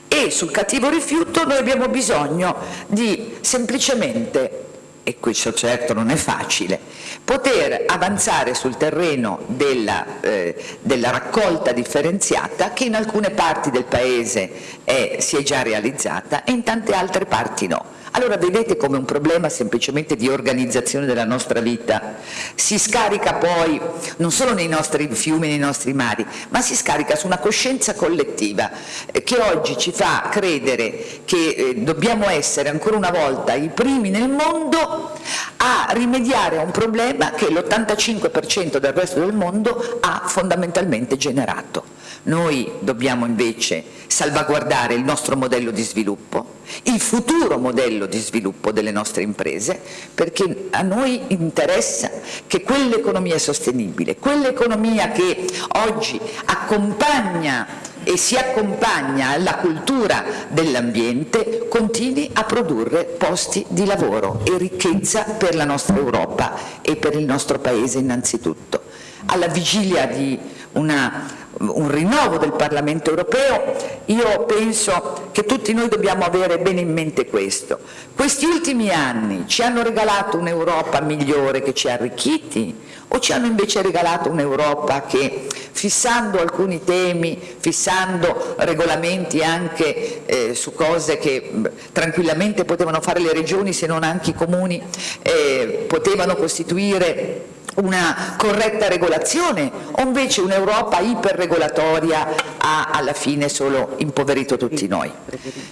E sul cattivo rifiuto noi abbiamo bisogno di semplicemente e questo certo non è facile, poter avanzare sul terreno della, eh, della raccolta differenziata che in alcune parti del Paese è, si è già realizzata e in tante altre parti no. Allora vedete come un problema semplicemente di organizzazione della nostra vita si scarica poi non solo nei nostri fiumi, nei nostri mari, ma si scarica su una coscienza collettiva eh, che oggi ci fa credere che eh, dobbiamo essere ancora una volta i primi nel mondo a rimediare a un problema che l'85% del resto del mondo ha fondamentalmente generato. Noi dobbiamo invece salvaguardare il nostro modello di sviluppo, il futuro modello di sviluppo delle nostre imprese, perché a noi interessa che quell'economia sostenibile, quell'economia che oggi accompagna e si accompagna alla cultura dell'ambiente continui a produrre posti di lavoro e ricchezza per la nostra Europa e per il nostro Paese innanzitutto. Alla vigilia di una un rinnovo del Parlamento europeo, io penso che tutti noi dobbiamo avere bene in mente questo. Questi ultimi anni ci hanno regalato un'Europa migliore che ci ha arricchiti o ci hanno invece regalato un'Europa che fissando alcuni temi, fissando regolamenti anche eh, su cose che mh, tranquillamente potevano fare le regioni se non anche i comuni, eh, potevano costituire una corretta regolazione o invece un'Europa iperregolatoria ha alla fine solo impoverito tutti noi?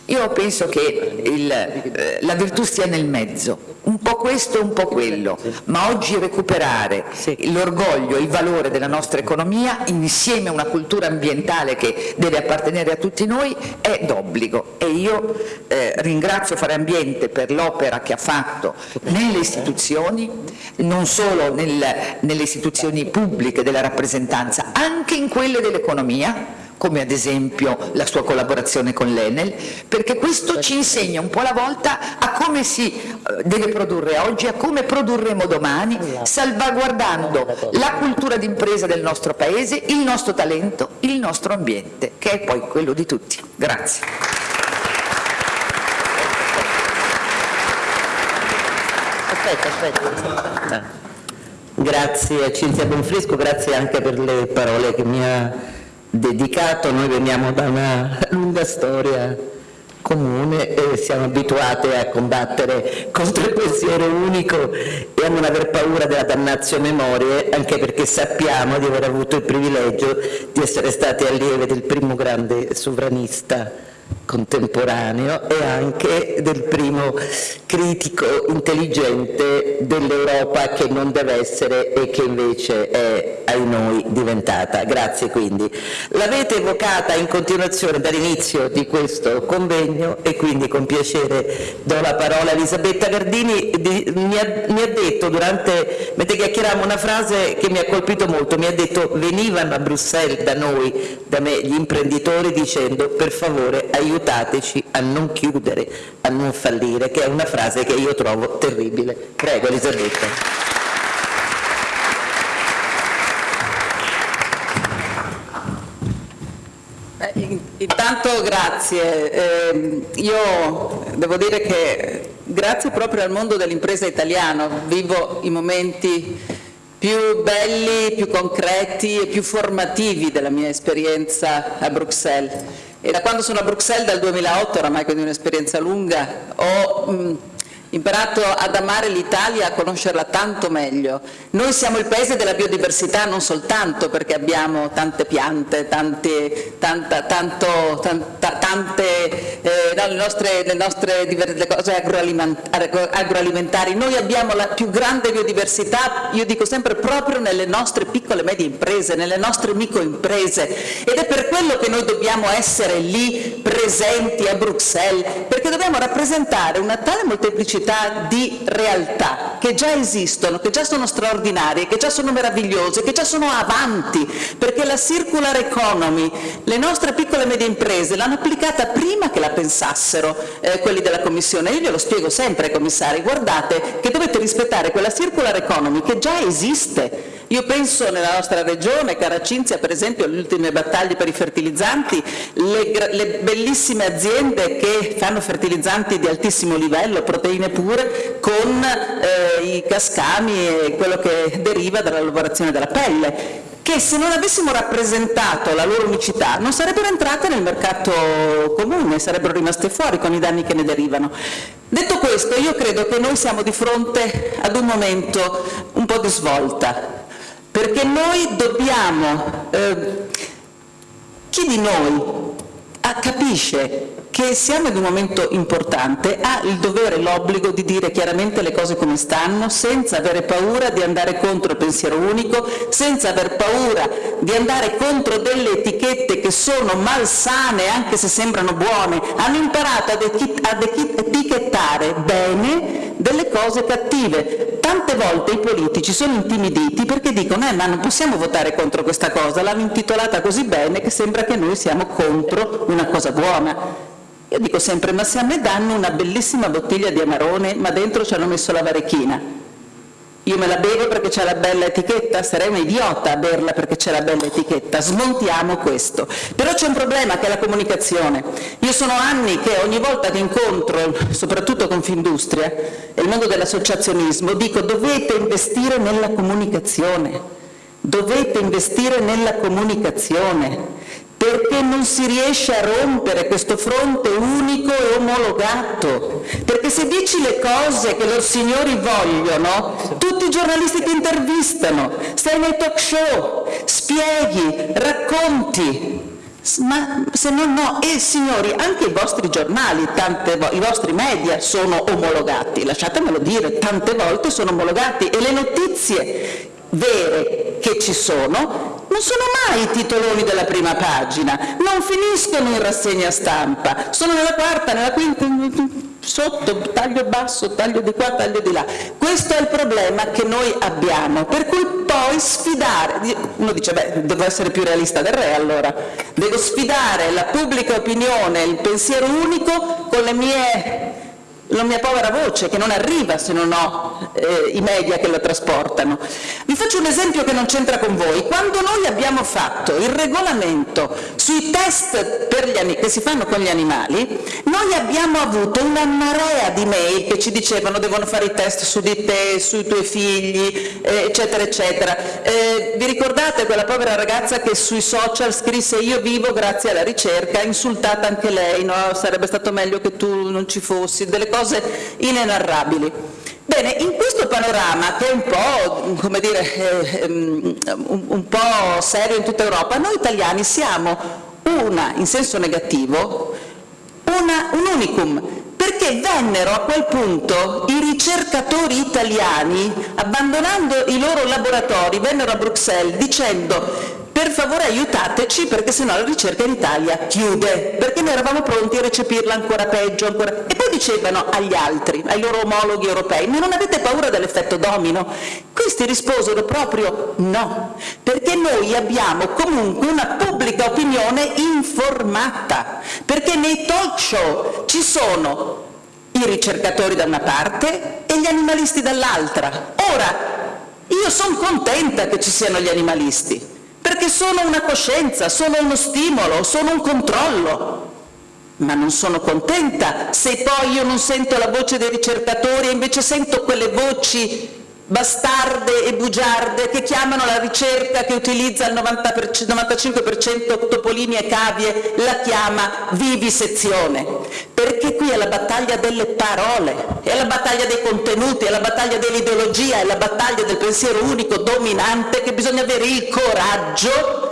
Io penso che il, eh, la virtù stia nel mezzo, un po' questo e un po' quello, ma oggi recuperare l'orgoglio, il valore della nostra economia insieme a una cultura ambientale che deve appartenere a tutti noi è d'obbligo. E io eh, ringrazio Fare Ambiente per l'opera che ha fatto nelle istituzioni, non solo nel, nelle istituzioni pubbliche della rappresentanza, anche in quelle dell'economia, come ad esempio la sua collaborazione con l'Enel, perché questo ci insegna un po' alla volta a come si eh, deve produrre oggi, a come produrremo domani, salvaguardando la cultura d'impresa del nostro Paese, il nostro talento, il nostro ambiente, che è poi quello di tutti. Grazie. Aspetta, aspetta. Grazie a Cinzia Bonfrisco, grazie anche per le parole che mi ha dedicato. Noi veniamo da una lunga storia comune e siamo abituati a combattere contro il pensiero unico e a non aver paura della dannazio memorie, anche perché sappiamo di aver avuto il privilegio di essere stati allievi del primo grande sovranista contemporaneo e anche del primo critico intelligente dell'Europa che non deve essere e che invece è ai noi diventata. Grazie quindi. L'avete evocata in continuazione dall'inizio di questo convegno e quindi con piacere do la parola a Elisabetta Gardini, di, mi, ha, mi, ha, detto durante, mentre chiacchieravamo una frase che mi ha colpito molto, mi ha detto venivano a Bruxelles da noi, da me, gli imprenditori dicendo per favore aiutateci a non chiudere, a non fallire, che è una frase che io trovo terribile. Prego Elisabetta. Intanto grazie, eh, io devo dire che grazie proprio al mondo dell'impresa italiano, vivo i momenti più belli, più concreti e più formativi della mia esperienza a Bruxelles. E da quando sono a Bruxelles, dal 2008, oramai quindi un'esperienza lunga, ho mh, imparato ad amare l'Italia, a conoscerla tanto meglio. Noi siamo il paese della biodiversità non soltanto perché abbiamo tante piante, tante, tanta, tanto, tanta, tante eh, no, le nostre, le nostre le cose agroalimentari, noi abbiamo la più grande biodiversità, io dico sempre proprio nelle nostre piccole e medie imprese, nelle nostre microimprese ed è per quello che noi dobbiamo essere lì presenti a Bruxelles, perché dobbiamo rappresentare una tale molteplicità pubblicità di realtà che già esistono, che già sono straordinarie, che già sono meravigliose, che già sono avanti, perché la circular economy, le nostre piccole e medie imprese l'hanno applicata prima che la pensassero eh, quelli della Commissione. Io glielo spiego sempre ai commissari, guardate che dovete rispettare quella circular economy che già esiste, io penso nella nostra regione, Caracinzia per esempio, alle ultime battaglie per i fertilizzanti, le, le, bellissime aziende che fanno fertilizzanti di altissimo livello, proteine pure, con eh, i cascami e quello che deriva dalla lavorazione della pelle che se non avessimo rappresentato la loro unicità non sarebbero entrate nel mercato comune, sarebbero rimaste fuori con i danni che ne derivano. Detto questo, io credo che noi siamo di fronte ad un momento un po' di svolta, perché noi dobbiamo, eh, chi di noi capisce che siamo in un momento importante, ha il dovere e l'obbligo di dire chiaramente le cose come stanno, senza avere paura di andare contro il pensiero unico, senza aver paura di andare contro delle etichette che sono malsane, anche se sembrano buone. Hanno imparato ad, etichettare bene delle cose cattive. Tante volte i politici sono intimiditi perché dicono eh, ma non possiamo votare contro questa cosa, l'hanno intitolata così bene che sembra che noi siamo contro una cosa buona. Io dico sempre, ma se a me danno una bellissima bottiglia di Amarone, ma dentro ci hanno messo la varechina, io me la bevo perché c'è la bella etichetta, sarei un idiota a berla perché c'è la bella etichetta, smontiamo questo. Però c'è un problema che è la comunicazione. Io sono anni che ogni volta che incontro, soprattutto Confindustria e il mondo dell'associazionismo, dico dovete investire nella comunicazione, dovete investire nella comunicazione, perché non si riesce a rompere questo fronte unico e omologato, perché se dici le cose che loro signori vogliono, tutti i giornalisti ti intervistano, stai nei talk show, spieghi, racconti, ma se no no, e signori, anche i vostri giornali, tante, i vostri media sono omologati, lasciatemelo dire, tante volte sono omologati e le notizie vere che ci sono non sono mai i titoloni della prima pagina, non finiscono in rassegna stampa, sono nella quarta, nella quinta, sotto, taglio basso, taglio di qua, taglio di là. Questo è il problema che noi abbiamo, per cui poi sfidare, uno dice beh devo essere più realista del re allora, devo sfidare la pubblica opinione, il pensiero unico con le mie la mia povera voce che non arriva se non ho eh, i media che la trasportano. Vi faccio un esempio che non c'entra con voi. Quando noi abbiamo fatto il regolamento sui test che si fanno con gli animali, noi abbiamo avuto una marea di mail che ci dicevano devono fare i test su di te, sui tuoi figli, eh, eccetera, eccetera. Eh, vi ricordate quella povera ragazza che sui social scrisse io vivo grazie alla ricerca, insultata anche lei, no? sarebbe stato meglio che tu non ci fossi, delle cose inenarrabili. Bene, in questo panorama, che è un po', dire, eh, ehm, un po' serio in tutta Europa, noi italiani siamo una, in senso negativo, una, un unicum, perché vennero a quel punto i ricercatori italiani, abbandonando i loro laboratori, vennero a Bruxelles dicendo per favore aiutateci perché sennò la ricerca in Italia chiude, perché noi eravamo pronti a recepirla ancora peggio. Ancora... E poi dicevano agli altri, ai loro omologhi europei, ma non avete paura dell'effetto domino? Questi risposero proprio no, perché noi abbiamo comunque una pubblica opinione informata, perché nei talk show ci sono i ricercatori da una parte e gli animalisti dall'altra. Ora, io sono contenta che ci siano gli animalisti, perché sono una coscienza, sono uno stimolo, sono un controllo. Ma non sono contenta se poi io non sento la voce dei ricercatori e invece sento quelle voci bastarde e bugiarde che chiamano la ricerca che utilizza il 95% topolini e cavie, la chiama vivisezione, perché qui è la battaglia delle parole, è la battaglia dei contenuti, è la battaglia dell'ideologia, è la battaglia del pensiero unico dominante che bisogna avere il coraggio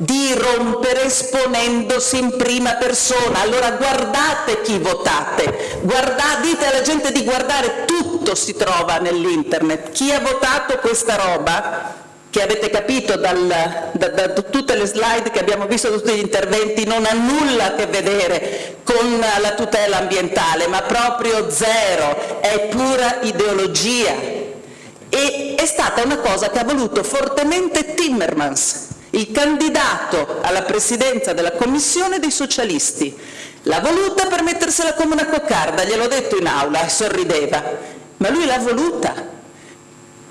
di rompere esponendosi in prima persona. Allora guardate chi votate, guardate, dite alla gente di guardare, tutto si trova nell'internet. Chi ha votato questa roba che avete capito dal, da, da, tutte le slide che abbiamo visto, tutti gli interventi, non ha nulla a che vedere con la tutela ambientale, ma proprio zero, è pura ideologia. E è stata una cosa che ha voluto fortemente Timmermans, il candidato alla presidenza della Commissione dei socialisti. L'ha voluta per mettersela come una coccarda, gliel'ho detto in aula e sorrideva, ma lui l'ha voluta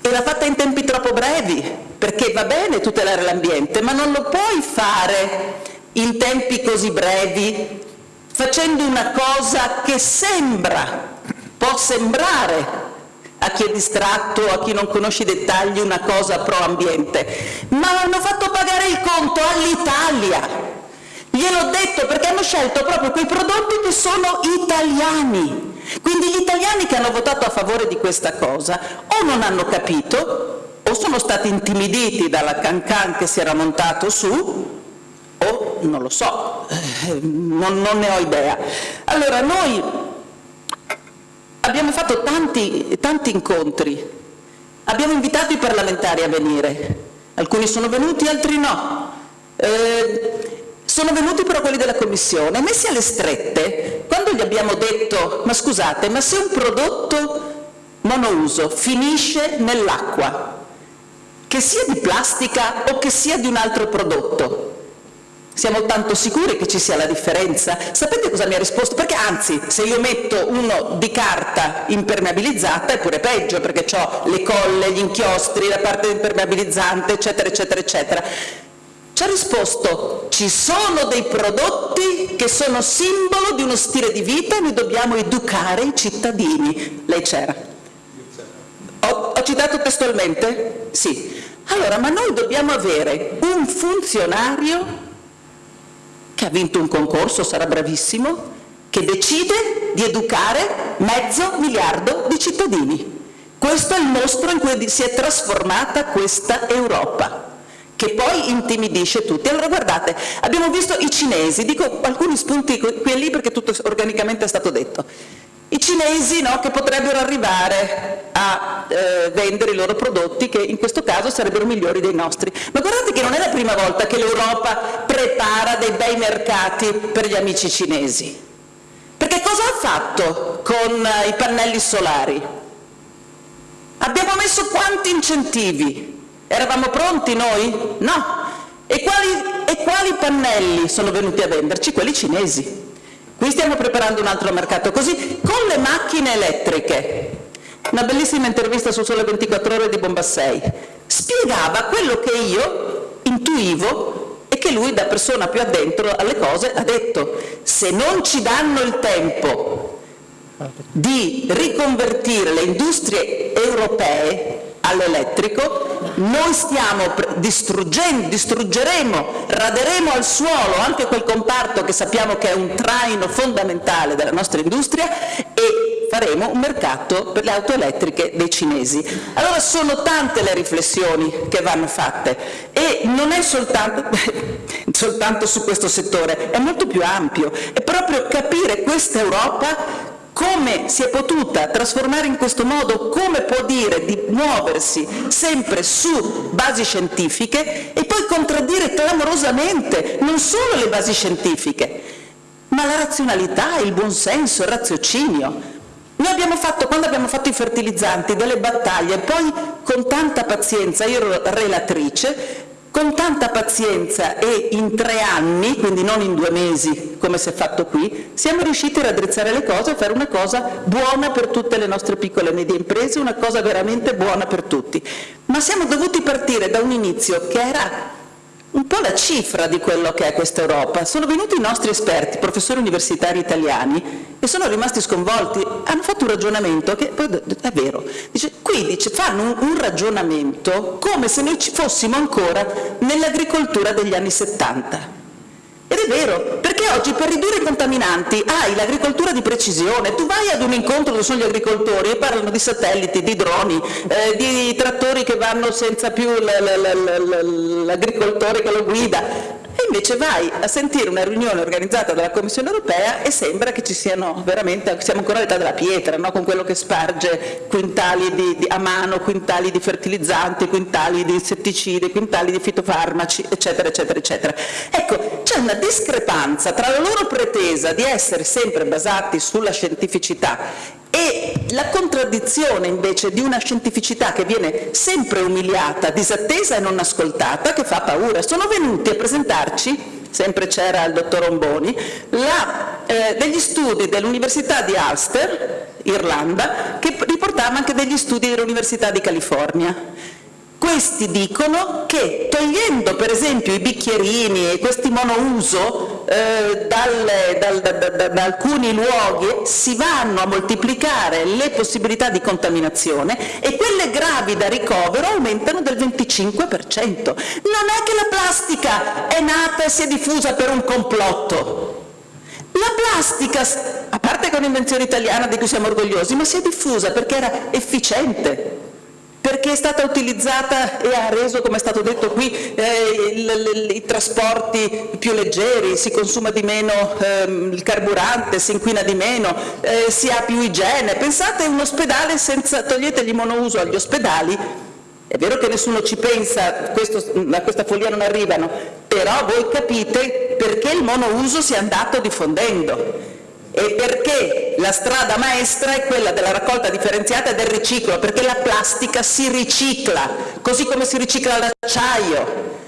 e l'ha fatta in tempi troppo brevi, perché va bene tutelare l'ambiente, ma non lo puoi fare in tempi così brevi facendo una cosa che sembra, può sembrare a chi è distratto, a chi non conosce i dettagli, una cosa pro ambiente, ma hanno fatto pagare il conto all'Italia. Gliel'ho detto perché hanno scelto proprio quei prodotti che sono italiani. Quindi gli italiani che hanno votato a favore di questa cosa o non hanno capito o sono stati intimiditi dalla cancan che si era montato su o non lo so, eh, non, non ne ho idea. Allora noi abbiamo fatto tanti, tanti incontri, abbiamo invitato i parlamentari a venire, alcuni sono venuti, altri no. Eh, sono venuti però quelli della Commissione, messi alle strette, quando gli abbiamo detto, ma scusate, ma se un prodotto monouso finisce nell'acqua, che sia di plastica o che sia di un altro prodotto, siamo tanto sicuri che ci sia la differenza? Sapete cosa mi ha risposto? Perché anzi, se io metto uno di carta impermeabilizzata è pure peggio, perché ho le colle, gli inchiostri, la parte impermeabilizzante, eccetera, eccetera, eccetera. Ci ha risposto, ci sono dei prodotti che sono simbolo di uno stile di vita e noi dobbiamo educare i cittadini. Lei c'era. Ho, ho citato testualmente? Sì. Allora, ma noi dobbiamo avere un funzionario che ha vinto un concorso, sarà bravissimo, che decide di educare mezzo miliardo di cittadini. Questo è il mostro in cui si è trasformata questa Europa che poi intimidisce tutti. Allora guardate, abbiamo visto i cinesi, dico alcuni spunti qui e lì perché tutto organicamente è stato detto. I cinesi no, che potrebbero arrivare a eh, vendere i loro prodotti che in questo caso sarebbero migliori dei nostri. Ma guardate che non è la prima volta che l'Europa prepara dei bei mercati per gli amici cinesi. Perché cosa ha fatto con eh, i pannelli solari? Abbiamo messo quanti incentivi? Eravamo pronti noi? No. E quali, e quali pannelli sono venuti a venderci? Quelli cinesi. Qui stiamo preparando un altro mercato così, con le macchine elettriche. Una bellissima intervista su Sole 24 Ore di Bombassei. Spiegava quello che io intuivo e che lui, da persona più addentro alle cose, ha detto. Se non ci danno il tempo di riconvertire le industrie europee all'elettrico, noi stiamo distruggendo, distruggeremo, raderemo al suolo anche quel comparto che sappiamo che è un traino fondamentale della nostra industria e faremo un mercato per le auto elettriche dei cinesi. Allora sono tante le riflessioni che vanno fatte e non è soltanto, soltanto su questo settore, è molto più ampio, è proprio capire questa Europa come si è potuta trasformare in questo modo, come può dire di muoversi sempre su basi scientifiche e poi contraddire clamorosamente non solo le basi scientifiche, ma la razionalità, il buonsenso, il raziocinio. Noi abbiamo fatto, quando abbiamo fatto i fertilizzanti, delle battaglie, poi con tanta pazienza, io ero relatrice, con tanta pazienza e in tre anni, quindi non in due mesi come si è fatto qui, siamo riusciti a raddrizzare le cose e fare una cosa buona per tutte le nostre piccole e medie imprese, una cosa veramente buona per tutti. Ma siamo dovuti partire da un inizio che era un po' la cifra di quello che è questa Europa. Sono venuti i nostri esperti, professori universitari italiani, e sono rimasti sconvolti. Hanno fatto un ragionamento che è vero. Dice, qui dice, fanno un, un ragionamento come se noi ci fossimo ancora nell'agricoltura degli anni 70. È vero, perché oggi per ridurre i contaminanti hai l'agricoltura di precisione, tu vai ad un incontro dove sono gli agricoltori e parlano di satelliti, di droni, eh, di trattori che vanno senza più l'agricoltore che lo guida, Invece vai a sentire una riunione organizzata dalla Commissione europea e sembra che ci siano veramente, siamo ancora all'età della pietra, no? con quello che sparge quintali di, di, a mano, quintali di fertilizzanti, quintali di insetticidi, quintali di fitofarmaci, eccetera, eccetera, eccetera. Ecco, c'è una discrepanza tra la loro pretesa di essere sempre basati sulla scientificità e la contraddizione invece di una scientificità che viene sempre umiliata, disattesa e non ascoltata, che fa paura. Sono venuti a presentarci, sempre c'era il dottor Omboni, la, eh, degli studi dell'Università di Ulster, Irlanda, che riportava anche degli studi dell'Università di California. Questi dicono che togliendo per esempio i bicchierini e questi monouso eh, dalle, dal, da, da, da, alcuni luoghi si vanno a moltiplicare le possibilità di contaminazione e quelle gravi da ricovero aumentano del 25%. Non è che la plastica è nata e si è diffusa per un complotto. La plastica, a parte che è un'invenzione italiana di cui siamo orgogliosi, ma si è diffusa perché era efficiente perché è stata utilizzata e ha reso, come è stato detto qui, eh, i trasporti più leggeri, si consuma di meno ehm, il carburante, si inquina di meno, eh, si ha più igiene. Pensate un ospedale senza, togliete gli monouso agli ospedali, è vero che nessuno ci pensa, questo, a questa follia non arrivano, però voi capite perché il monouso si è andato diffondendo e perché la strada maestra è quella della raccolta differenziata e del riciclo, perché la plastica si ricicla, così come si ricicla l'acciaio.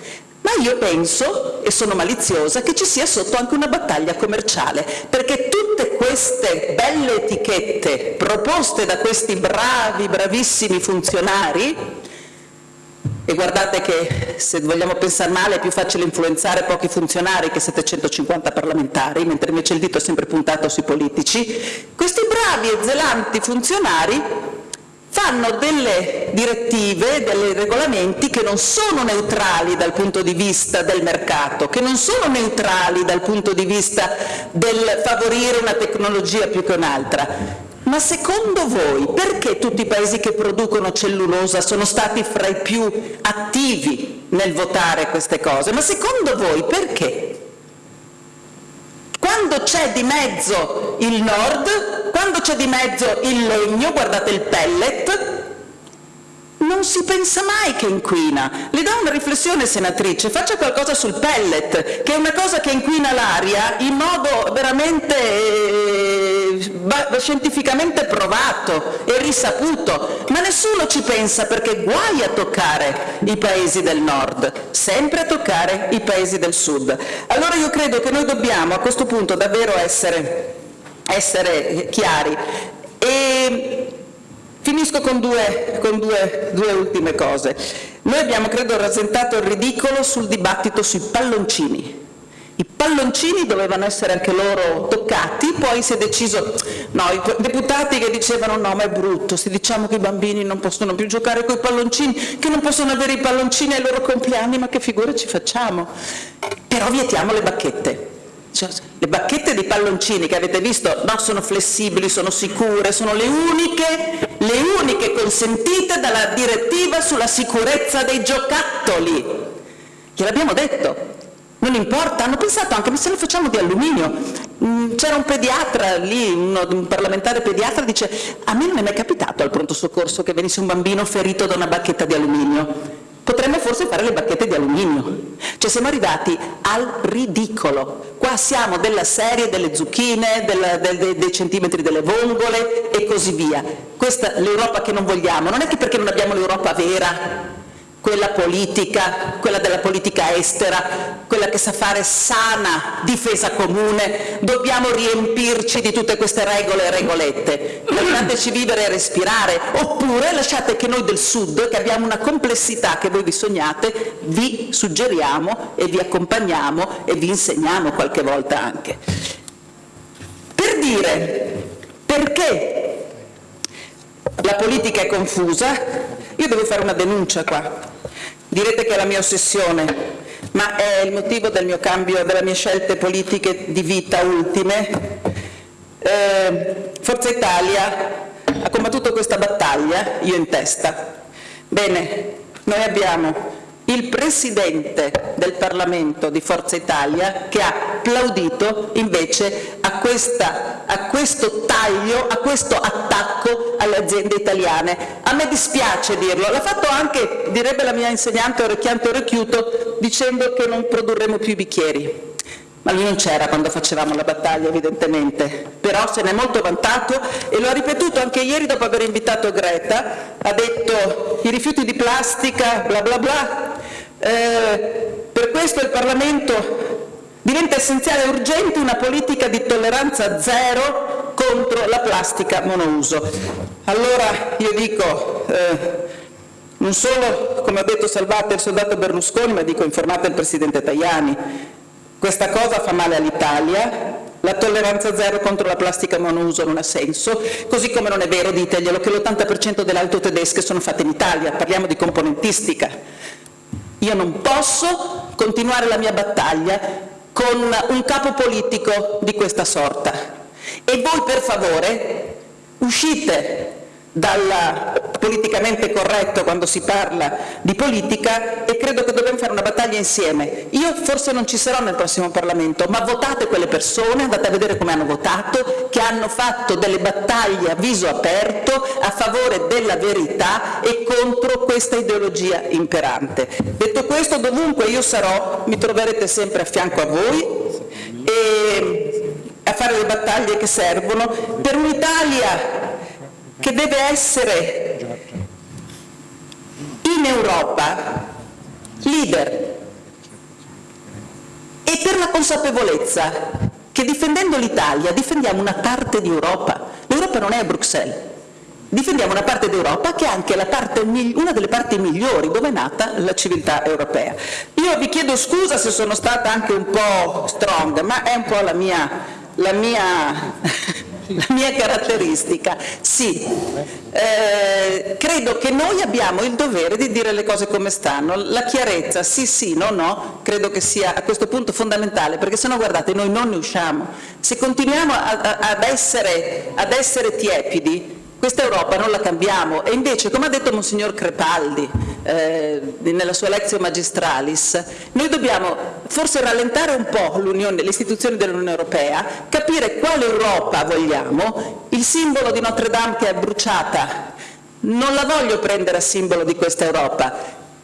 Ma io penso, e sono maliziosa, che ci sia sotto anche una battaglia commerciale, perché tutte queste belle etichette proposte da questi bravi, bravissimi funzionari e guardate che se vogliamo pensare male è più facile influenzare pochi funzionari che 750 parlamentari, mentre invece il dito è sempre puntato sui politici, questi bravi e zelanti funzionari fanno delle direttive, dei regolamenti che non sono neutrali dal punto di vista del mercato, che non sono neutrali dal punto di vista del favorire una tecnologia più che un'altra, ma secondo voi perché tutti i paesi che producono cellulosa sono stati fra i più attivi nel votare queste cose? Ma secondo voi perché? Quando c'è di mezzo il nord, quando c'è di mezzo il legno, guardate il pellet, non si pensa mai che inquina. Le do una riflessione, senatrice, faccia qualcosa sul pellet, che è una cosa che inquina l'aria in modo veramente eh, scientificamente provato e risaputo, ma nessuno ci pensa perché guai a toccare i paesi del nord, sempre a toccare i paesi del sud. Allora io credo che noi dobbiamo a questo punto davvero essere, essere chiari. E Finisco con, due, con due, due, ultime cose. Noi abbiamo, credo, rasentato il ridicolo sul dibattito sui palloncini. I palloncini dovevano essere anche loro toccati, poi si è deciso, no, i deputati che dicevano no, ma è brutto, se diciamo che i bambini non possono più giocare con i palloncini, che non possono avere i palloncini ai loro compleanni, ma che figure ci facciamo? Però vietiamo le bacchette le bacchette di palloncini che avete visto no, sono flessibili, sono sicure, sono le uniche, le uniche consentite dalla direttiva sulla sicurezza dei giocattoli. Gliel'abbiamo detto, non importa, hanno pensato anche, ma se lo facciamo di alluminio? Mm, c'era un pediatra lì, un parlamentare pediatra, dice, a me non è mai capitato al pronto soccorso che venisse un bambino ferito da una bacchetta di alluminio. Potremmo forse fare le bacchette di alluminio. Cioè siamo arrivati al ridicolo. Qua siamo della serie delle zucchine, della, del, dei centimetri delle vongole e così via. Questa è l'Europa che non vogliamo. Non è che perché non abbiamo l'Europa vera, quella politica, quella della politica estera, quella che sa fare sana difesa comune, dobbiamo riempirci di tutte queste regole e regolette. Lasciateci vivere e respirare, oppure lasciate che noi del Sud, che abbiamo una complessità che voi vi sognate, vi suggeriamo e vi accompagniamo e vi insegniamo qualche volta anche. Per dire perché la politica è confusa, io devo fare una denuncia qua. Direte che è la mia ossessione, ma è il motivo del mio cambio, delle mie scelte politiche di vita ultime. Eh, Forza Italia ha combattuto questa battaglia, io in testa. Bene, noi abbiamo il Presidente del Parlamento di Forza Italia che ha applaudito invece questa, a questo taglio, a questo attacco alle aziende italiane. A me dispiace dirlo, l'ha fatto anche, direbbe la mia insegnante orecchiante orecchiuto, dicendo che non produrremo più i bicchieri. Ma lui non c'era quando facevamo la battaglia evidentemente, però se ne è molto vantato e lo ha ripetuto anche ieri dopo aver invitato Greta, ha detto i rifiuti di plastica, bla bla bla, eh, per questo il Parlamento diventa essenziale e urgente una politica di tolleranza zero contro la plastica monouso. Allora io dico, eh, non solo, come ha detto salvate il soldato Berlusconi, ma dico informate il Presidente Tajani, questa cosa fa male all'Italia, la tolleranza zero contro la plastica monouso non ha senso, così come non è vero, diteglielo, che l'80% delle auto tedesche sono fatte in Italia, parliamo di componentistica. Io non posso continuare la mia battaglia con un capo politico di questa sorta. E voi per favore uscite dal politicamente corretto quando si parla di politica e credo che dobbiamo fare una battaglia insieme. Io forse non ci sarò nel prossimo Parlamento, ma votate quelle persone, andate a vedere come hanno votato, che hanno fatto delle battaglie a viso aperto a favore della verità e contro questa ideologia imperante. Detto questo, dovunque io sarò, mi troverete sempre a fianco a voi e a fare le battaglie che servono per un'Italia che deve essere in Europa leader e per la consapevolezza che difendendo l'Italia difendiamo una parte di Europa. L'Europa non è a Bruxelles, difendiamo una parte d'Europa che è anche parte, una delle parti migliori dove è nata la civiltà europea. Io vi chiedo scusa se sono stata anche un po' strong, ma è un po' la mia, la mia la mia caratteristica, sì, eh, credo che noi abbiamo il dovere di dire le cose come stanno, la chiarezza sì sì, no no, credo che sia a questo punto fondamentale, perché se no guardate noi non ne usciamo, se continuiamo a, a, ad, essere, ad essere tiepidi questa Europa non la cambiamo. E invece, come ha detto Monsignor Crepaldi eh, nella sua Lezio Magistralis, noi dobbiamo forse rallentare un po' le istituzioni dell'Unione Europea, capire quale Europa vogliamo, il simbolo di Notre Dame che è bruciata, non la voglio prendere a simbolo di questa Europa,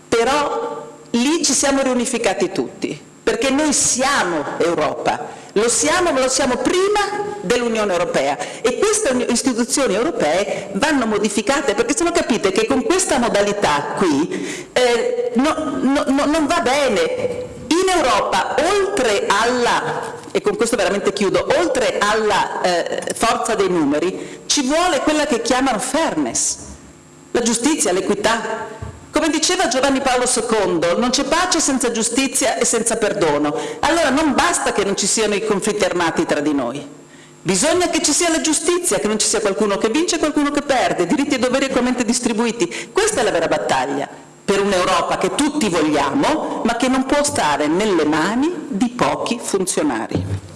però lì ci siamo riunificati tutti, perché noi siamo Europa, lo siamo, ma lo siamo prima dell'Unione Europea e queste istituzioni europee vanno modificate perché se no capite che con questa modalità qui eh, no, no, no, non va bene. In Europa, oltre alla, e con questo veramente chiudo, oltre alla eh, forza dei numeri, ci vuole quella che chiamano fairness, la giustizia, l'equità, come diceva Giovanni Paolo II, non c'è pace senza giustizia e senza perdono. Allora non basta che non ci siano i conflitti armati tra di noi. Bisogna che ci sia la giustizia, che non ci sia qualcuno che vince e qualcuno che perde, diritti e doveri equamente distribuiti. Questa è la vera battaglia per un'Europa che tutti vogliamo, ma che non può stare nelle mani di pochi funzionari.